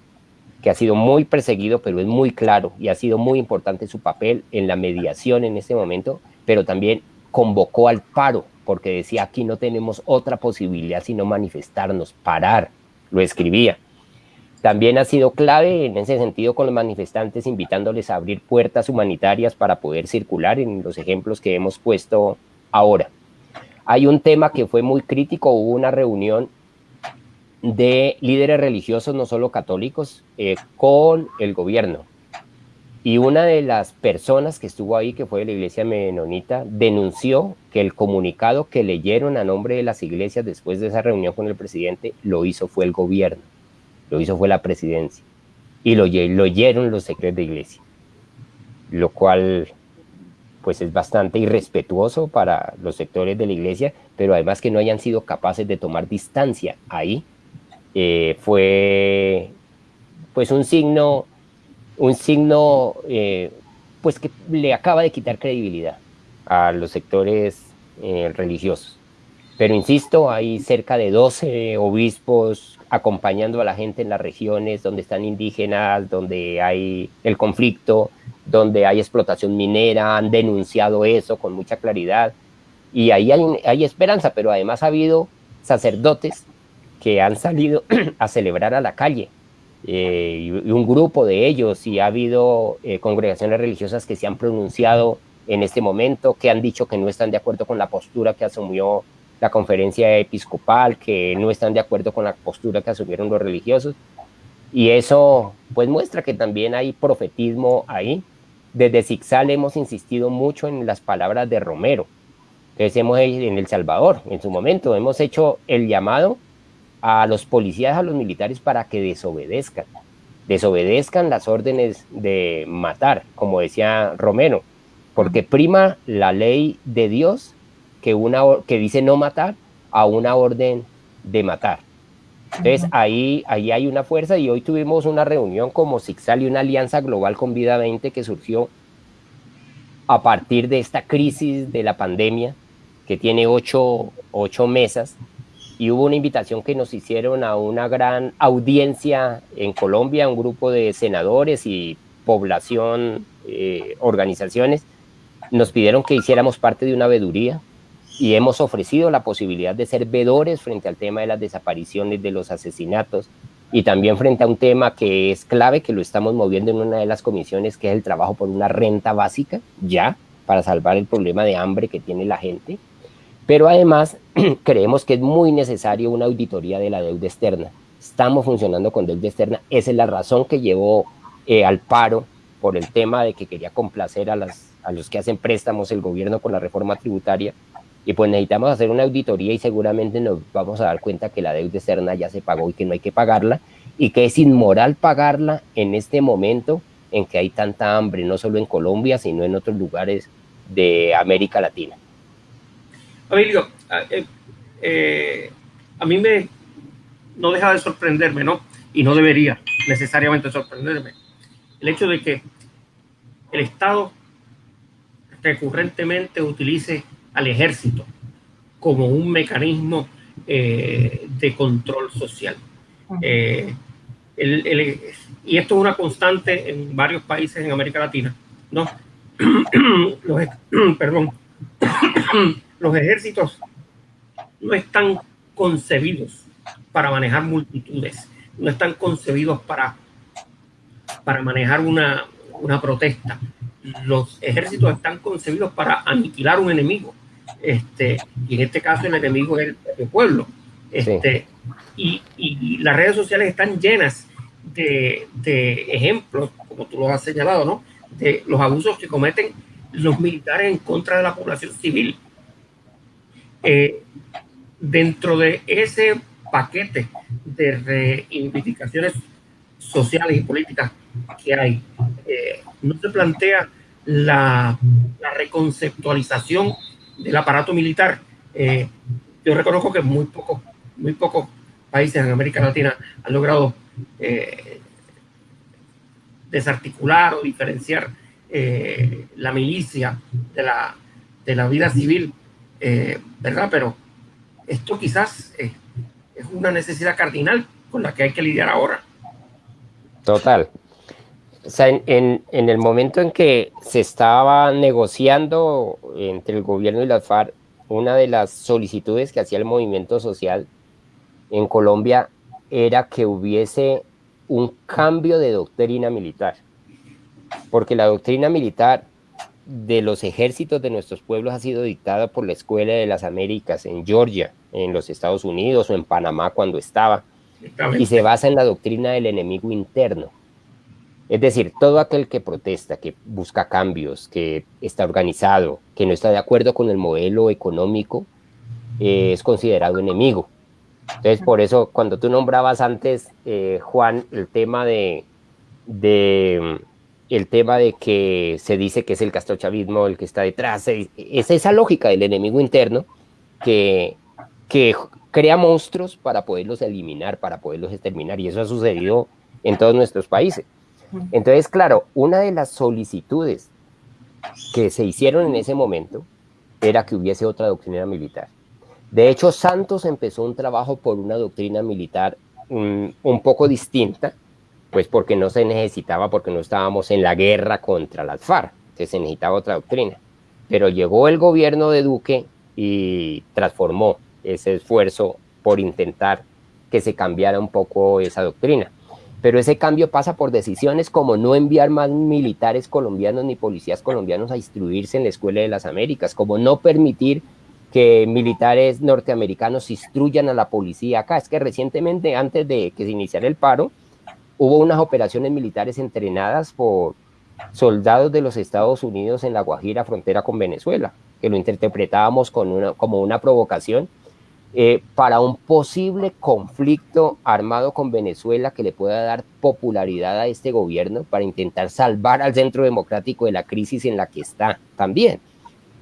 que ha sido muy perseguido, pero es muy claro y ha sido muy importante su papel en la mediación en este momento, pero también convocó al paro, porque decía aquí no tenemos otra posibilidad sino manifestarnos, parar, lo escribía. También ha sido clave en ese sentido con los manifestantes, invitándoles a abrir puertas humanitarias para poder circular en los ejemplos que hemos puesto ahora. Hay un tema que fue muy crítico, hubo una reunión de líderes religiosos, no solo católicos, eh, con el gobierno. Y una de las personas que estuvo ahí, que fue de la iglesia menonita, denunció que el comunicado que leyeron a nombre de las iglesias después de esa reunión con el presidente lo hizo fue el gobierno lo hizo fue la presidencia y lo, lo oyeron los secretos de iglesia, lo cual pues es bastante irrespetuoso para los sectores de la iglesia, pero además que no hayan sido capaces de tomar distancia ahí, eh, fue pues un signo, un signo eh, pues que le acaba de quitar credibilidad a los sectores eh, religiosos. Pero insisto, hay cerca de 12 obispos acompañando a la gente en las regiones donde están indígenas, donde hay el conflicto, donde hay explotación minera, han denunciado eso con mucha claridad. Y ahí hay, esperanza, pero además ha habido sacerdotes que han salido a celebrar a la calle, eh, y un grupo de ellos, y ha habido eh, congregaciones religiosas que se han pronunciado en este momento, que han dicho que no están de acuerdo con la postura que asumió la conferencia episcopal, que no están de acuerdo con la postura que asumieron los religiosos. Y eso pues muestra que también hay profetismo ahí. Desde Zixal hemos insistido mucho en las palabras de Romero, que hemos en El Salvador, en su momento, hemos hecho el llamado a los policías, a los militares para que desobedezcan, desobedezcan las órdenes de matar, como decía Romero, porque prima la ley de Dios que, una, que dice no matar a una orden de matar. Entonces ahí, ahí hay una fuerza y hoy tuvimos una reunión como Zixal y una alianza global con Vida 20 que surgió a partir de esta crisis de la pandemia que tiene ocho, ocho mesas y hubo una invitación que nos hicieron a una gran audiencia en Colombia, un grupo de senadores y población, eh, organizaciones, nos pidieron que hiciéramos parte de una veduría y hemos ofrecido la posibilidad de ser vedores frente al tema de las desapariciones, de los asesinatos y también frente a un tema que es clave, que lo estamos moviendo en una de las comisiones, que es el trabajo por una renta básica, ya, para salvar el problema de hambre que tiene la gente. Pero además creemos que es muy necesario una auditoría de la deuda externa. Estamos funcionando con deuda externa. Esa es la razón que llevó eh, al paro por el tema de que quería complacer a, las, a los que hacen préstamos el gobierno con la reforma tributaria y pues necesitamos hacer una auditoría y seguramente nos vamos a dar cuenta que la deuda externa ya se pagó y que no hay que pagarla y que es inmoral pagarla en este momento en que hay tanta hambre, no solo en Colombia, sino en otros lugares de América Latina. Eh, eh, a mí me no deja de sorprenderme, ¿no? Y no debería necesariamente sorprenderme. El hecho de que el Estado recurrentemente utilice al ejército como un mecanismo eh, de control social. Eh, y esto es una constante en varios países en América Latina, ¿no? los, perdón, los ejércitos no están concebidos para manejar multitudes, no están concebidos para, para manejar una, una protesta. Los ejércitos están concebidos para aniquilar un enemigo este, y en este caso el enemigo es el, pueblo. Este, y, y, las redes sociales están llenas de, de, ejemplos, como tú lo has señalado, ¿no? De los abusos que cometen los militares en contra de la población civil. Eh, dentro de ese paquete de reivindicaciones sociales y políticas que hay, eh, no se plantea la, reconceptualización del aparato militar. Eh, yo reconozco que muy pocos, muy pocos países en América Latina han logrado desarticular o diferenciar la milicia de la, de la vida civil, ¿verdad? Pero esto quizás es una necesidad cardinal con la que hay que lidiar ahora. Total. O sea, en, el momento en que se estaba negociando entre el gobierno y las FARC, una de las solicitudes que hacía el movimiento social en Colombia era que hubiese un cambio de doctrina militar, porque la doctrina militar de los ejércitos de nuestros pueblos ha sido dictada por la Escuela de las Américas en Georgia, en los Estados Unidos o en Panamá cuando estaba, y se basa en la doctrina del enemigo interno. Es decir, todo aquel que protesta, que busca cambios, que está organizado, que no está de acuerdo con el modelo económico, eh, es considerado enemigo. Entonces, por eso, cuando tú nombrabas antes, eh, Juan, el tema de, el tema de que se dice que es el castrochavismo el que está detrás, es esa lógica del enemigo interno que, que crea monstruos para poderlos eliminar, para poderlos exterminar, y eso ha sucedido en todos nuestros países. Entonces, claro, una de las solicitudes que se hicieron en ese momento era que hubiese otra doctrina militar. De hecho, Santos empezó un trabajo por una doctrina militar un, un poco distinta, pues porque no se necesitaba, porque no estábamos en la guerra contra las FARC, se necesitaba otra doctrina. Pero llegó el gobierno de Duque y transformó ese esfuerzo por intentar que se cambiara un poco esa doctrina. Pero ese cambio pasa por decisiones como no enviar más militares colombianos ni policías colombianos a instruirse en la Escuela de las Américas, como no permitir que militares norteamericanos instruyan a la policía acá. Es que recientemente, antes de que se iniciara el paro, hubo unas operaciones militares entrenadas por soldados de los Estados Unidos en la Guajira, frontera con Venezuela, que lo interpretábamos con una, como una provocación eh, para un posible conflicto armado con Venezuela que le pueda dar popularidad a este gobierno para intentar salvar al centro democrático de la crisis en la que está también,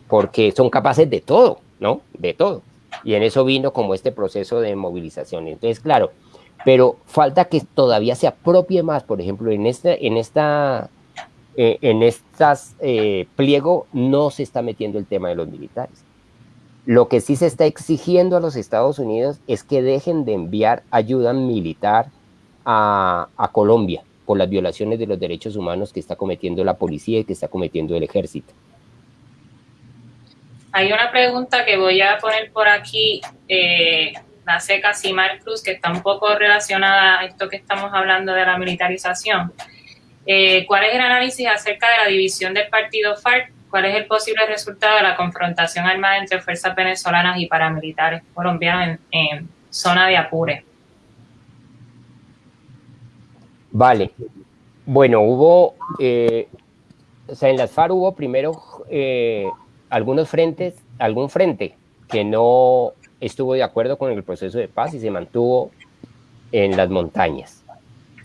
porque son capaces de todo, ¿no? De todo. Y en eso vino como este proceso de movilización. Entonces, claro, pero falta que todavía se apropie más, por ejemplo, en esta, en esta, eh, en estas eh, pliego no se está metiendo el tema de los militares. Lo que sí se está exigiendo a los Estados Unidos es que dejen de enviar ayuda militar a, a Colombia por las violaciones de los derechos humanos que está cometiendo la policía y que está cometiendo el ejército. Hay una pregunta que voy a poner por aquí. Eh, la seca Simar Cruz, que está un poco relacionada a esto que estamos hablando de la militarización. Eh, ¿Cuál es el análisis acerca de la división del partido FARC? ¿Cuál es el posible resultado de la confrontación armada entre fuerzas venezolanas y paramilitares colombianos en, zona de Apure? Vale. Bueno, hubo, eh, o sea, en las FARC hubo primero eh, algunos frentes, algún frente que no estuvo de acuerdo con el proceso de paz y se mantuvo en las montañas,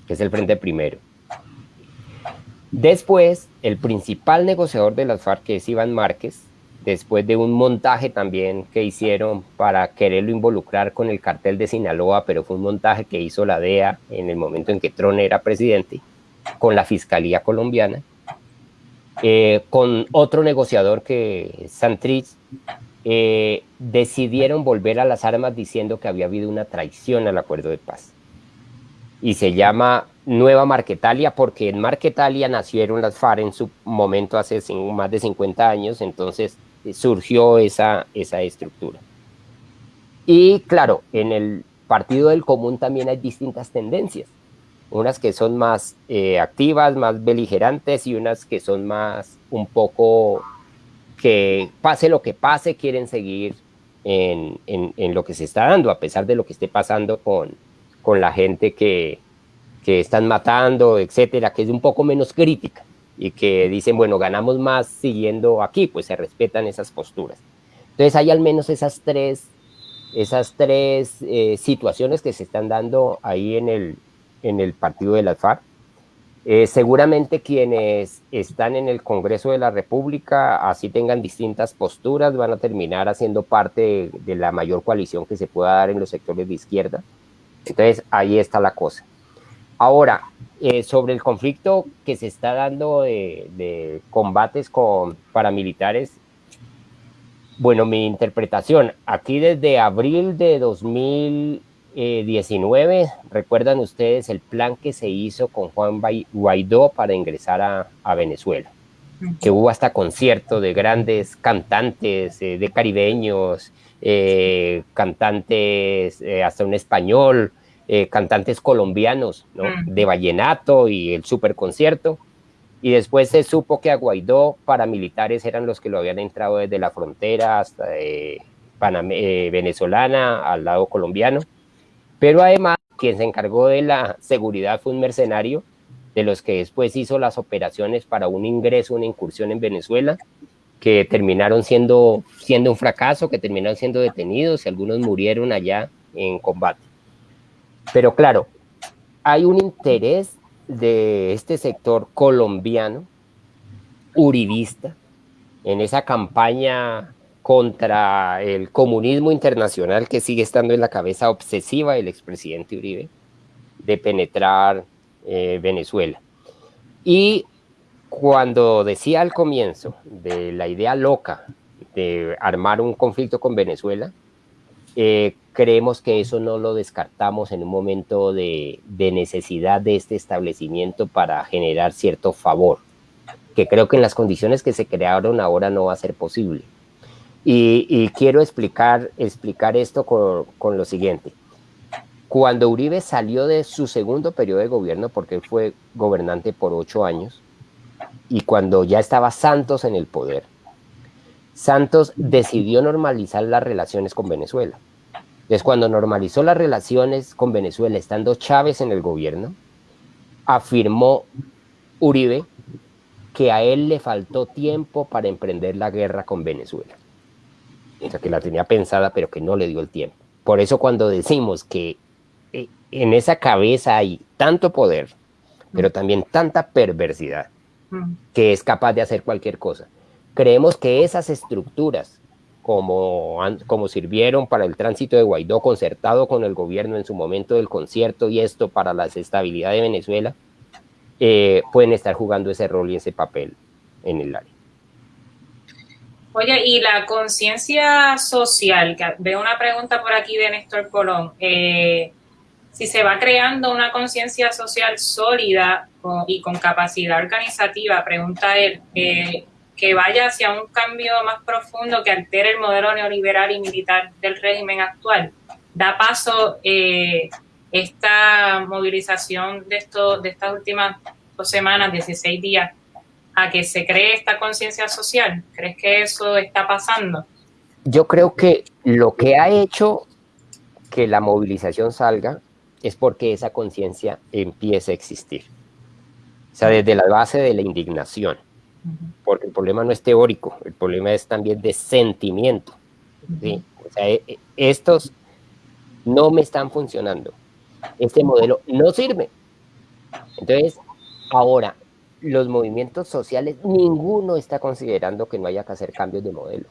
que es el frente primero. Después, el principal negociador de las FARC, que es Iván Márquez, después de un montaje también que hicieron para quererlo involucrar con el cartel de Sinaloa, pero fue un montaje que hizo la DEA en el momento en que Tron era presidente, con la Fiscalía colombiana, eh, con otro negociador que Santrich, eh, decidieron volver a las armas diciendo que había habido una traición al acuerdo de paz. Y se llama Nueva Marquetalia porque en Marquetalia nacieron las FARC en su momento hace más de 50 años, entonces eh, surgió esa, esa estructura. Y claro, en el Partido del Común también hay distintas tendencias, unas que son más eh, activas, más beligerantes y unas que son más un poco que pase lo que pase, quieren seguir en, en, lo que se está dando, a pesar de lo que esté pasando con, con la gente que, que están matando, etcétera, que es un poco menos crítica y que dicen, bueno, ganamos más siguiendo aquí, pues se respetan esas posturas. Entonces hay al menos esas tres, esas tres eh, situaciones que se están dando ahí en el, en el partido de las FARC. Eh, seguramente quienes están en el Congreso de la República, así tengan distintas posturas, van a terminar haciendo parte de, la mayor coalición que se pueda dar en los sectores de izquierda. Entonces, ahí está la cosa. Ahora, eh, sobre el conflicto que se está dando de, de combates con paramilitares, bueno, mi interpretación, aquí desde abril de 2000, 19, eh, recuerdan ustedes el plan que se hizo con Juan Guaidó para ingresar a, Venezuela, que hubo hasta concierto de grandes cantantes, eh, de caribeños, eh, cantantes, hasta un español, cantantes colombianos, de vallenato y el super concierto. Y después se supo que a Guaidó paramilitares eran los que lo habían entrado desde la frontera hasta venezolana al lado colombiano pero además, quien se encargó de la seguridad fue un mercenario, de los que después hizo las operaciones para un ingreso, una incursión en Venezuela, que terminaron siendo, siendo un fracaso, que terminaron siendo detenidos y algunos murieron allá en combate. Pero claro, hay un interés de este sector colombiano, uribista, en esa campaña contra el comunismo internacional que sigue estando en la cabeza obsesiva del expresidente Uribe de penetrar eh, Venezuela. Y cuando decía al comienzo de la idea loca de armar un conflicto con Venezuela, eh, creemos que eso no lo descartamos en un momento de, necesidad de este establecimiento para generar cierto favor, que creo que en las condiciones que se crearon ahora no va a ser posible. Y, quiero explicar, explicar esto con, con, lo siguiente. Cuando Uribe salió de su segundo periodo de gobierno, porque él fue gobernante por ocho años, y cuando ya estaba Santos en el poder, Santos decidió normalizar las relaciones con Venezuela. Entonces, cuando normalizó las relaciones con Venezuela, estando Chávez en el gobierno, afirmó Uribe que a él le faltó tiempo para emprender la guerra con Venezuela. O sea, que la tenía pensada, pero que no le dio el tiempo. Por eso cuando decimos que eh, en esa cabeza hay tanto poder, pero también tanta perversidad, que es capaz de hacer cualquier cosa. Creemos que esas estructuras, como, como sirvieron para el tránsito de Guaidó concertado con el gobierno en su momento del concierto y esto para la estabilidad de Venezuela, eh, pueden estar jugando ese rol y ese papel en el área. Oye, y la conciencia social, que veo una pregunta por aquí de Néstor Colón, eh, si se va creando una conciencia social sólida y con capacidad organizativa, pregunta él, eh, que vaya hacia un cambio más profundo que altere el modelo neoliberal y militar del régimen actual, da paso eh, esta movilización de, esto, de estas últimas dos semanas, 16 días, a que se cree esta conciencia social? ¿Crees que eso está pasando? Yo creo que lo que ha hecho que la movilización salga es porque esa conciencia empieza a existir. O sea, desde la base de la indignación. Porque el problema no es teórico, el problema es también de sentimiento. O sea, e, e, estos no me están funcionando. Este modelo no sirve. Entonces, ahora, los movimientos sociales, ninguno está considerando que no haya que hacer cambios de modelo.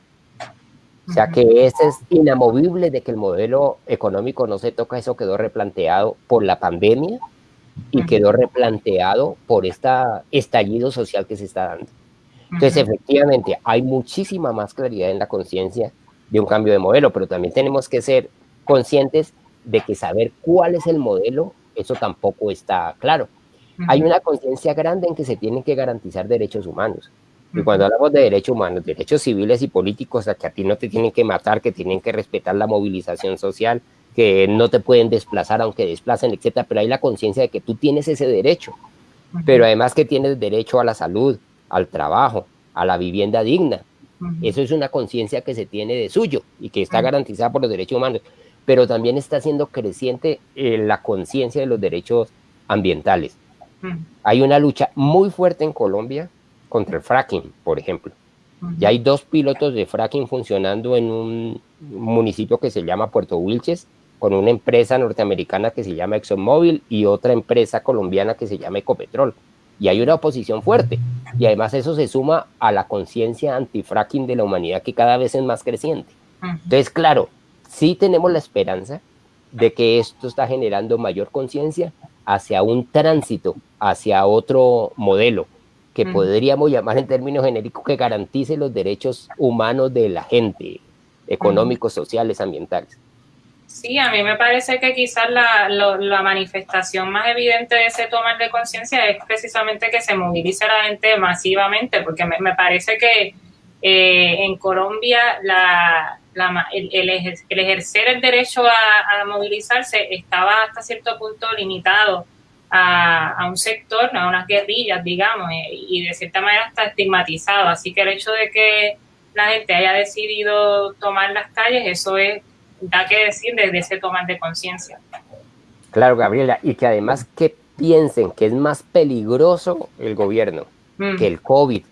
O sea que ese es inamovible de que el modelo económico no se toca, eso quedó replanteado por la pandemia y quedó replanteado por este estallido social que se está dando. Entonces, efectivamente, hay muchísima más claridad en la conciencia de un cambio de modelo, pero también tenemos que ser conscientes de que saber cuál es el modelo, eso tampoco está claro. Hay una conciencia grande en que se tienen que garantizar derechos humanos. Y cuando hablamos de derechos humanos, derechos civiles y políticos, a que a ti no te tienen que matar, que tienen que respetar la movilización social, que no te pueden desplazar aunque desplacen, etcétera, pero hay la conciencia de que tú tienes ese derecho, pero además que tienes derecho a la salud, al trabajo, a la vivienda digna. Eso es una conciencia que se tiene de suyo y que está garantizada por los derechos humanos, pero también está siendo creciente eh, la conciencia de los derechos ambientales. Hay una lucha muy fuerte en Colombia contra el fracking, por ejemplo. Ya hay dos pilotos de fracking funcionando en un municipio que se llama Puerto Wilches, con una empresa norteamericana que se llama ExxonMobil y otra empresa colombiana que se llama Ecopetrol. Y hay una oposición fuerte. Y además eso se suma a la conciencia antifracking de la humanidad que cada vez es más creciente. Entonces, claro, sí tenemos la esperanza de que esto está generando mayor conciencia hacia un tránsito, hacia otro modelo, que podríamos llamar en términos genéricos que garantice los derechos humanos de la gente, económicos, sociales, ambientales. Sí, a mí me parece que quizás la, la manifestación más evidente de ese tomar de conciencia es precisamente que se movilice la gente masivamente, porque me, me parece que eh, en Colombia la, la, el, el, ejercer el derecho a, a movilizarse estaba hasta cierto punto limitado a, un sector, a unas guerrillas, digamos, eh, y de cierta manera está estigmatizado. Así que el hecho de que la gente haya decidido tomar las calles, eso es, da que decir desde ese tomar de conciencia. Claro, Gabriela, y que además que piensen que es más peligroso el gobierno mm. que el COVID,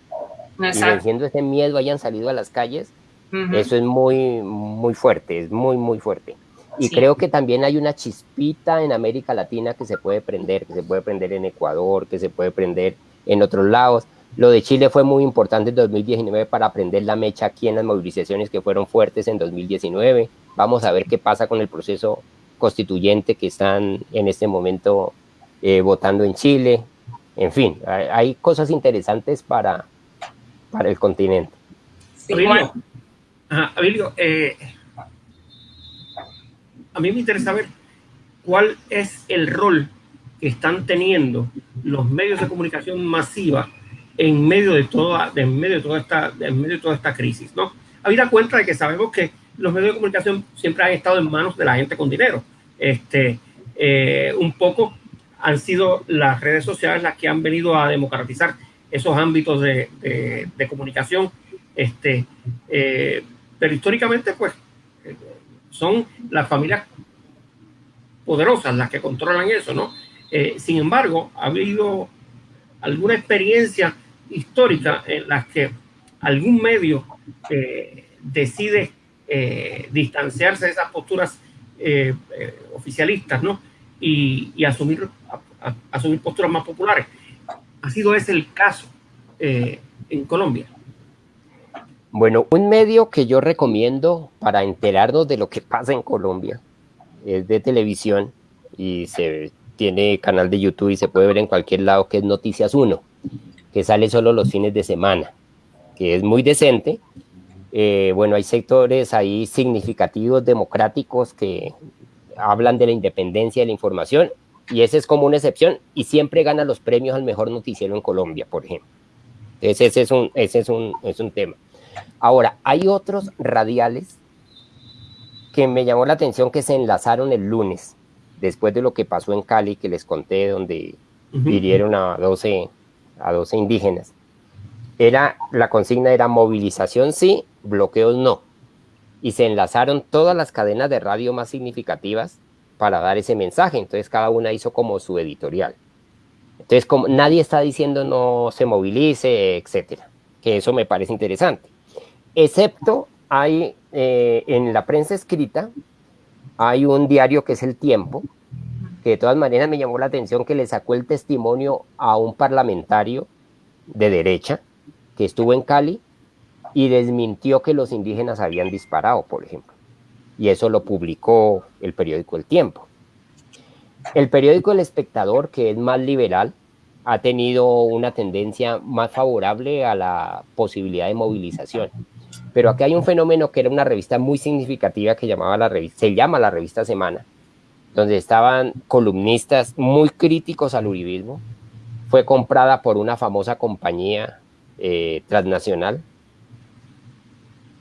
y venciendo ese miedo hayan salido a las calles, eso es muy, muy fuerte, es muy, muy fuerte. Y creo que también hay una chispita en América Latina que se puede prender, que se puede prender en Ecuador, que se puede prender en otros lados. Lo de Chile fue muy importante en 2019 para prender la mecha aquí en las movilizaciones que fueron fuertes en 2019. Vamos a ver qué pasa con el proceso constituyente que están en este momento eh, votando en Chile. En fin, hay, cosas interesantes para, para el continente. Sí, eh, a mí me interesa ver cuál es el rol que están teniendo los medios de comunicación masiva en medio de toda, en medio de toda esta, en medio de toda esta crisis, ¿no? Habida cuenta de que sabemos que los medios de comunicación siempre han estado en manos de la gente con dinero. Este, eh, un poco han sido las redes sociales las que han venido a democratizar esos ámbitos de, de, comunicación. Este, eh, pero históricamente, pues, son las familias poderosas las que controlan eso, ¿no? Eh, sin embargo, ha habido alguna experiencia histórica en las que algún medio eh, decide eh, distanciarse de esas posturas oficialistas, ¿no? Y, asumir, asumir posturas más populares. Ha sido ese el caso en Colombia. Bueno, un medio que yo recomiendo para enterarnos de lo que pasa en Colombia es de televisión y se tiene canal de YouTube y se puede ver en cualquier lado que es Noticias 1, que sale solo los fines de semana, que es muy decente. Eh, bueno, hay sectores ahí significativos democráticos que hablan de la independencia de la información y ese es como una excepción y siempre gana los premios al mejor noticiero en Colombia, por ejemplo. Entonces ese es un, ese es un, es un tema. Ahora, hay otros radiales que me llamó la atención que se enlazaron el lunes, después de lo que pasó en Cali, que les conté, donde hirieron a 12, a 12 indígenas. Era, la consigna era movilización sí, bloqueos no. Y se enlazaron todas las cadenas de radio más significativas para dar ese mensaje. Entonces cada una hizo como su editorial. Entonces como nadie está diciendo no se movilice, etcétera. Que eso me parece interesante excepto hay eh, en la prensa escrita, hay un diario que es El Tiempo, que de todas maneras me llamó la atención que le sacó el testimonio a un parlamentario de derecha que estuvo en Cali y desmintió que los indígenas habían disparado, por ejemplo. Y eso lo publicó el periódico El Tiempo. El periódico El Espectador, que es más liberal, ha tenido una tendencia más favorable a la posibilidad de movilización pero aquí hay un fenómeno que era una revista muy significativa que llamaba la revista, se llama la revista Semana, donde estaban columnistas muy críticos al uribismo. Fue comprada por una famosa compañía eh, transnacional.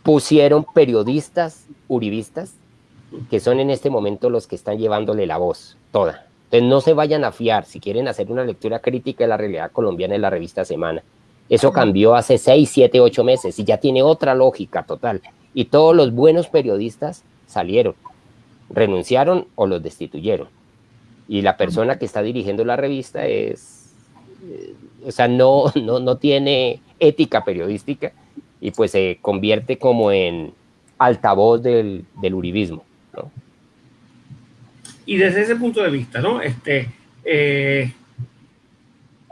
Pusieron periodistas uribistas, que son en este momento los que están llevándole la voz toda. Entonces no se vayan a fiar si quieren hacer una lectura crítica de la realidad colombiana en la revista Semana eso cambió hace 6, 7, 8 meses y ya tiene otra lógica total. Y todos los buenos periodistas salieron, renunciaron o los destituyeron. Y la persona que está dirigiendo la revista es, eh, o sea, no, no, no tiene ética periodística y pues se convierte como en altavoz del, del uribismo. Y desde ese punto de vista, ¿no? Este, eh,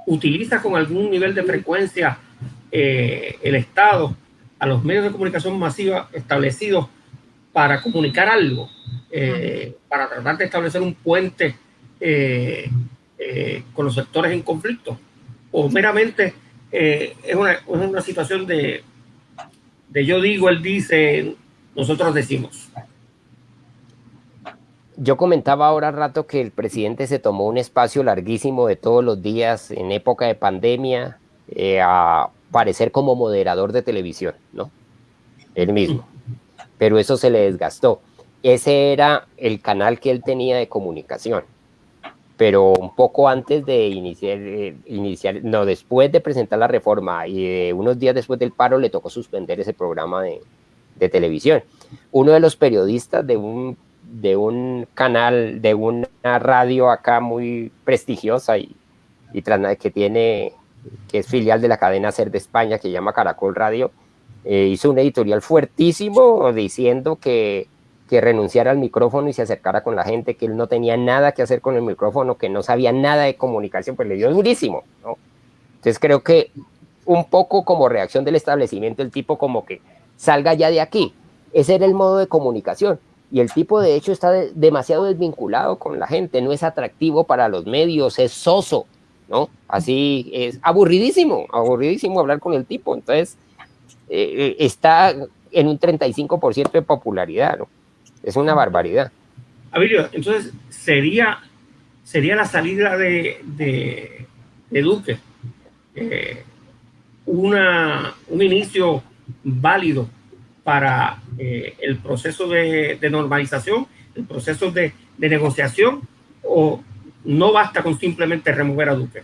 utiliza con algún nivel de frecuencia eh, el Estado a los medios de comunicación masiva establecidos para comunicar algo, eh, para tratar de establecer un puente eh, con los sectores en conflicto, o meramente es una, es, una, situación de, de yo digo, él dice, nosotros decimos. Yo comentaba ahora rato que el presidente se tomó un espacio larguísimo de todos los días en época de pandemia eh, a parecer como moderador de televisión, ¿no? Él mismo. Pero eso se le desgastó. Ese era el canal que él tenía de comunicación. Pero un poco antes de iniciar, eh, iniciar no, después de presentar la reforma y unos días después del paro le tocó suspender ese programa de, de televisión. Uno de los periodistas de un de un canal, de una radio acá muy prestigiosa y, y que tiene, que es filial de la cadena Ser de España, que se llama Caracol Radio, eh, hizo un editorial fuertísimo diciendo que, que renunciara al micrófono y se acercara con la gente, que él no tenía nada que hacer con el micrófono, que no sabía nada de comunicación, pues le dio durísimo. Entonces creo que un poco como reacción del establecimiento, el tipo como que salga ya de aquí. Ese era el modo de comunicación y el tipo de hecho está demasiado desvinculado con la gente, no es atractivo para los medios, es soso, ¿no? Así es aburridísimo, aburridísimo hablar con el tipo. Entonces, eh, eh, está en un 35% de popularidad, ¿no? Es una barbaridad. Abilio, entonces, sería, sería la salida de, de, Duque eh, una, un inicio válido para el proceso de, de, normalización, el proceso de, de negociación, o no basta con simplemente remover a Duque.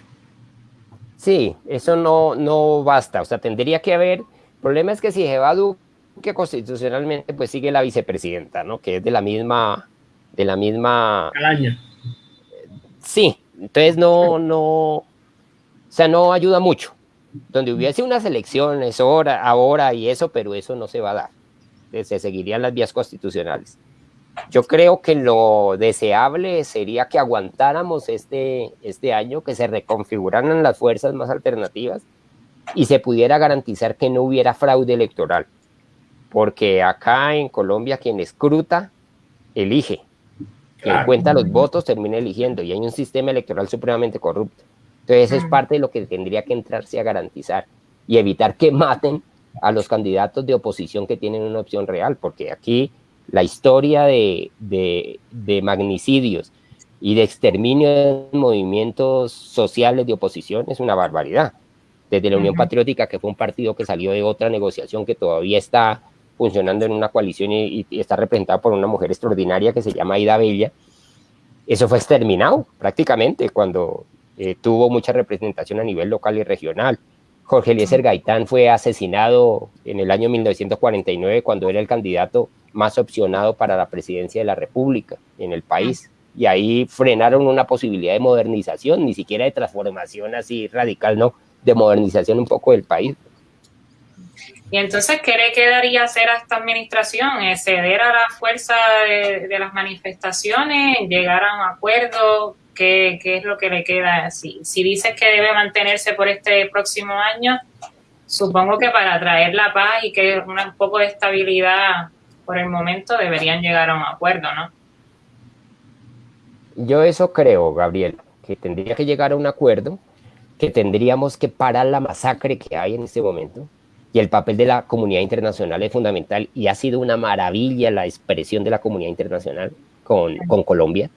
Sí, eso no, no basta. O sea, tendría que haber. El problema es que si se va a Duque constitucionalmente, pues sigue la vicepresidenta, ¿no? Que es de la misma. De la misma. Calaña. Sí, entonces no, no. O sea, no ayuda mucho. Donde hubiese unas elecciones ahora, ahora y eso, pero eso no se va a dar. Se seguirían las vías constitucionales. Yo creo que lo deseable sería que aguantáramos este, este año, que se reconfiguraran las fuerzas más alternativas y se pudiera garantizar que no hubiera fraude electoral. Porque acá en Colombia quien escruta, elige. Quien cuenta los votos termina eligiendo y hay un sistema electoral supremamente corrupto. Entonces es parte de lo que tendría que entrarse a garantizar y evitar que maten a los candidatos de oposición que tienen una opción real, porque aquí la historia de, magnicidios y de exterminio de movimientos sociales de oposición es una barbaridad. Desde la Unión Patriótica, que fue un partido que salió de otra negociación que todavía está funcionando en una coalición y, está representada por una mujer extraordinaria que se llama Aida Bella, eso fue exterminado prácticamente cuando eh, tuvo mucha representación a nivel local y regional. Jorge Eliezer Gaitán fue asesinado en el año 1949 cuando era el candidato más opcionado para la presidencia de la República en el país. Y ahí frenaron una posibilidad de modernización, ni siquiera de transformación así radical, no, de modernización un poco del país. Y entonces, ¿qué le quedaría hacer a esta administración? ¿Ceder a la fuerza de, las manifestaciones? ¿Llegar a un acuerdo? ¿Qué, ¿Qué, es lo que le queda? Si, si dices que debe mantenerse por este próximo año, supongo que para traer la paz y que un poco de estabilidad por el momento deberían llegar a un acuerdo, ¿no? Yo eso creo, Gabriel, que tendría que llegar a un acuerdo, que tendríamos que parar la masacre que hay en este momento. Y el papel de la comunidad internacional es fundamental y ha sido una maravilla la expresión de la comunidad internacional con, con Colombia.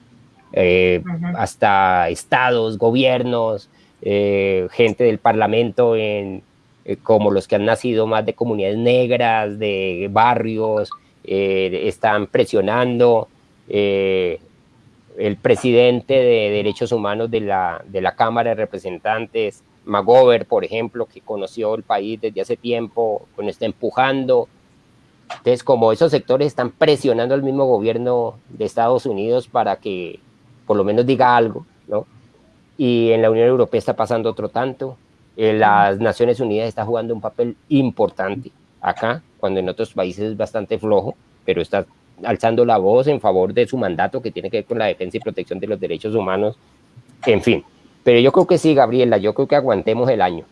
Eh, hasta estados, gobiernos, eh, gente del parlamento en, eh, como los que han nacido más de comunidades negras, de barrios, están presionando. El presidente de Derechos Humanos de la, de la Cámara de Representantes, Magover, por ejemplo, que conoció el país desde hace tiempo, bueno, está empujando. Entonces, como esos sectores están presionando al mismo gobierno de Estados Unidos para que por lo menos diga algo, ¿no? Y en la Unión Europea está pasando otro tanto. En las Naciones Unidas está jugando un papel importante acá cuando en otros países es bastante flojo, pero está alzando la voz en favor de su mandato que tiene que ver con la defensa y protección de los derechos humanos, en fin. Pero yo creo que sí, Gabriela, yo creo que aguantemos el año.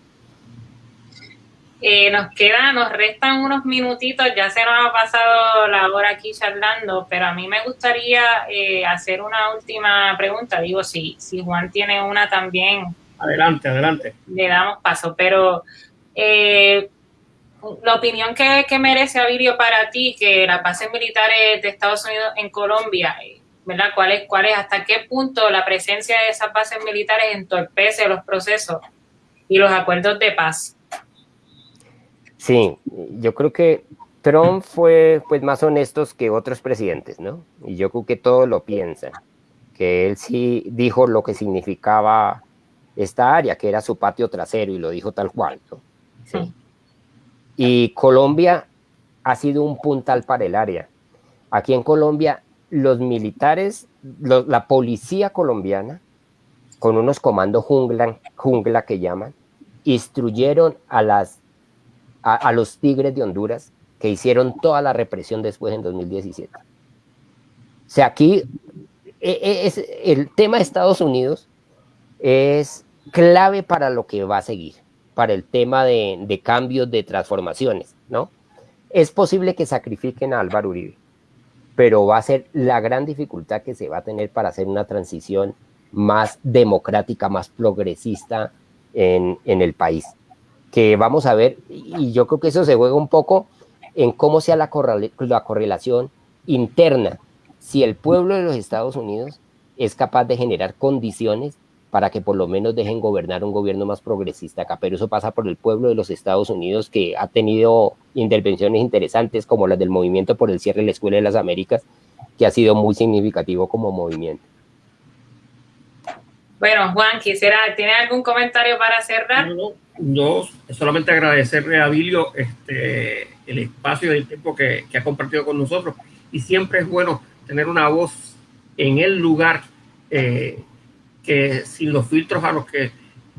Eh, nos queda, nos restan unos minutitos, ya se nos ha pasado la hora aquí charlando, pero a mí me gustaría eh, hacer una última pregunta. Digo, si, si Juan tiene una también. Adelante, adelante. Le damos paso, pero eh, la opinión que, merece Avirio para ti, que las bases militares de Estados Unidos en Colombia, ¿verdad? ¿Cuál es, cuál es, hasta qué punto la presencia de esas bases militares entorpece los procesos y los acuerdos de paz? Sí, yo creo que Trump fue pues más honesto que otros presidentes, ¿no? Y yo creo que todos lo piensan, que él sí dijo lo que significaba esta área, que era su patio trasero, y lo dijo tal cual, ¿no? Sí. Y Colombia ha sido un puntal para el área. Aquí en Colombia, los militares, la policía colombiana, con unos comandos jungla, jungla que llaman, instruyeron a, las, a, los tigres de Honduras que hicieron toda la represión después en 2017. O sea, aquí e, e, el tema de Estados Unidos es clave para lo que va a seguir para el tema de, cambios, de transformaciones, ¿no? Es posible que sacrifiquen a Álvaro Uribe, pero va a ser la gran dificultad que se va a tener para hacer una transición más democrática, más progresista en el país. Que vamos a ver, y yo creo que eso se juega un poco en cómo sea la, la correlación interna, si el pueblo de los Estados Unidos es capaz de generar condiciones para que por lo menos dejen gobernar un gobierno más progresista acá. Pero eso pasa por el pueblo de los Estados Unidos que ha tenido intervenciones interesantes como las del movimiento por el cierre de la Escuela de las Américas, que ha sido muy significativo como movimiento. Bueno, Juan, quisiera, ¿tiene algún comentario para cerrar? No, solamente agradecerle a Bilio este, el espacio y el tiempo que, que ha compartido con nosotros. Y siempre es bueno tener una voz en el lugar eh, que sin los filtros a los que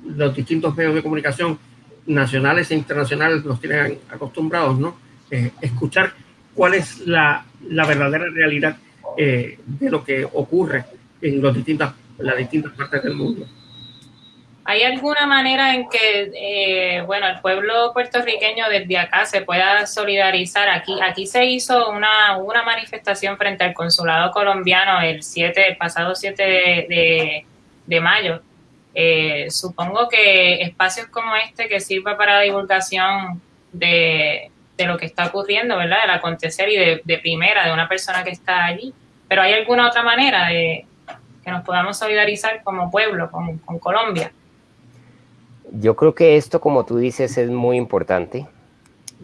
los distintos medios de comunicación nacionales e internacionales nos tienen acostumbrados, ¿no? Eh, escuchar cuál es la, la verdadera realidad eh, de lo que ocurre en, los distintas, las distintas partes del mundo. ¿Hay alguna manera en que, eh, bueno, el pueblo puertorriqueño desde acá se pueda solidarizar? Aquí, aquí se hizo una, una manifestación frente al consulado colombiano el 7, el pasado 7 de, de, mayo. Eh, supongo que espacios como este que sirva para divulgación de, de, lo que está ocurriendo, ¿verdad? Del acontecer y de, de, primera, de una persona que está allí. Pero ¿hay alguna otra manera de que nos podamos solidarizar como pueblo, con, con Colombia? Yo creo que esto, como tú dices, es muy importante.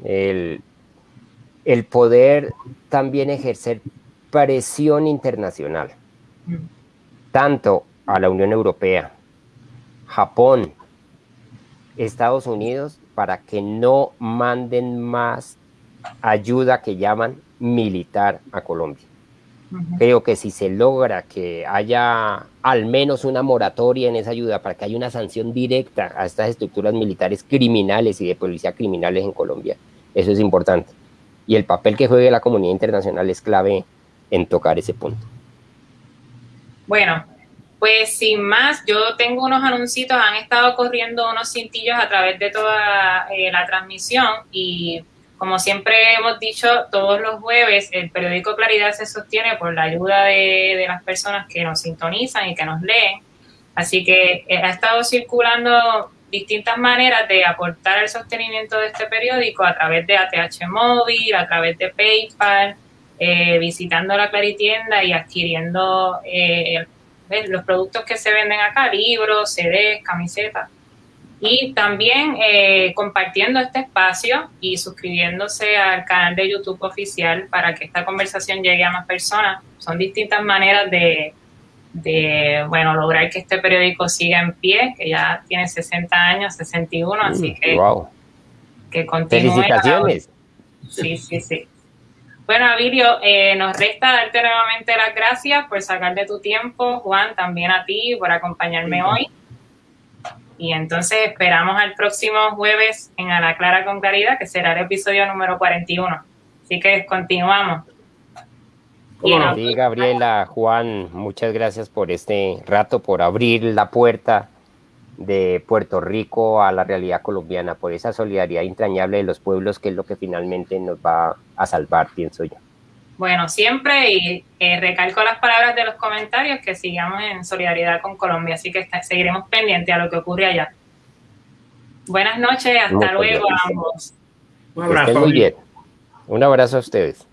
El, el poder también ejercer presión internacional, tanto a la Unión Europea, Japón, Estados Unidos, para que no manden más ayuda que llaman militar a Colombia. Creo que si se logra que haya al menos una moratoria en esa ayuda para que haya una sanción directa a estas estructuras militares criminales y de policía criminales en Colombia, eso es importante. Y el papel que juegue la comunidad internacional es clave en tocar ese punto. Bueno, pues sin más, yo tengo unos anuncios, han estado corriendo unos cintillos a través de toda eh, la transmisión y como siempre hemos dicho, todos los jueves el periódico Claridad se sostiene por la ayuda de, las personas que nos sintonizan y que nos leen. Así que eh, ha estado circulando distintas maneras de aportar el sostenimiento de este periódico a través de ATH Móvil, a través de PayPal, eh, visitando la Claritienda y adquiriendo eh, los productos que se venden acá, libros, CDs, camisetas y también eh, compartiendo este espacio y suscribiéndose al canal de YouTube oficial para que esta conversación llegue a más personas. Son distintas maneras de, de bueno, lograr que este periódico siga en pie, que ya tiene 60 años, 61, así mm, que, que continúe. Felicitaciones. Sí, sí, sí. Bueno, Avilio, eh, nos resta darte nuevamente las gracias por sacar de tu tiempo, Juan, también a ti por acompañarme hoy. Y entonces esperamos al próximo jueves en A la Clara con Claridad, que será el episodio número 41. Así que continuamos. Sí, Gabriela, Juan, muchas gracias por este rato, por abrir la puerta de Puerto Rico a la realidad colombiana, por esa solidaridad entrañable de los pueblos, que es lo que finalmente nos va a salvar, pienso yo. Bueno, siempre y eh, recalco las palabras de los comentarios que sigamos en solidaridad con Colombia, así que seguiremos pendientes a lo que ocurre allá. Buenas noches, hasta luego a ambos. Un abrazo. Muy bien. Un abrazo a ustedes.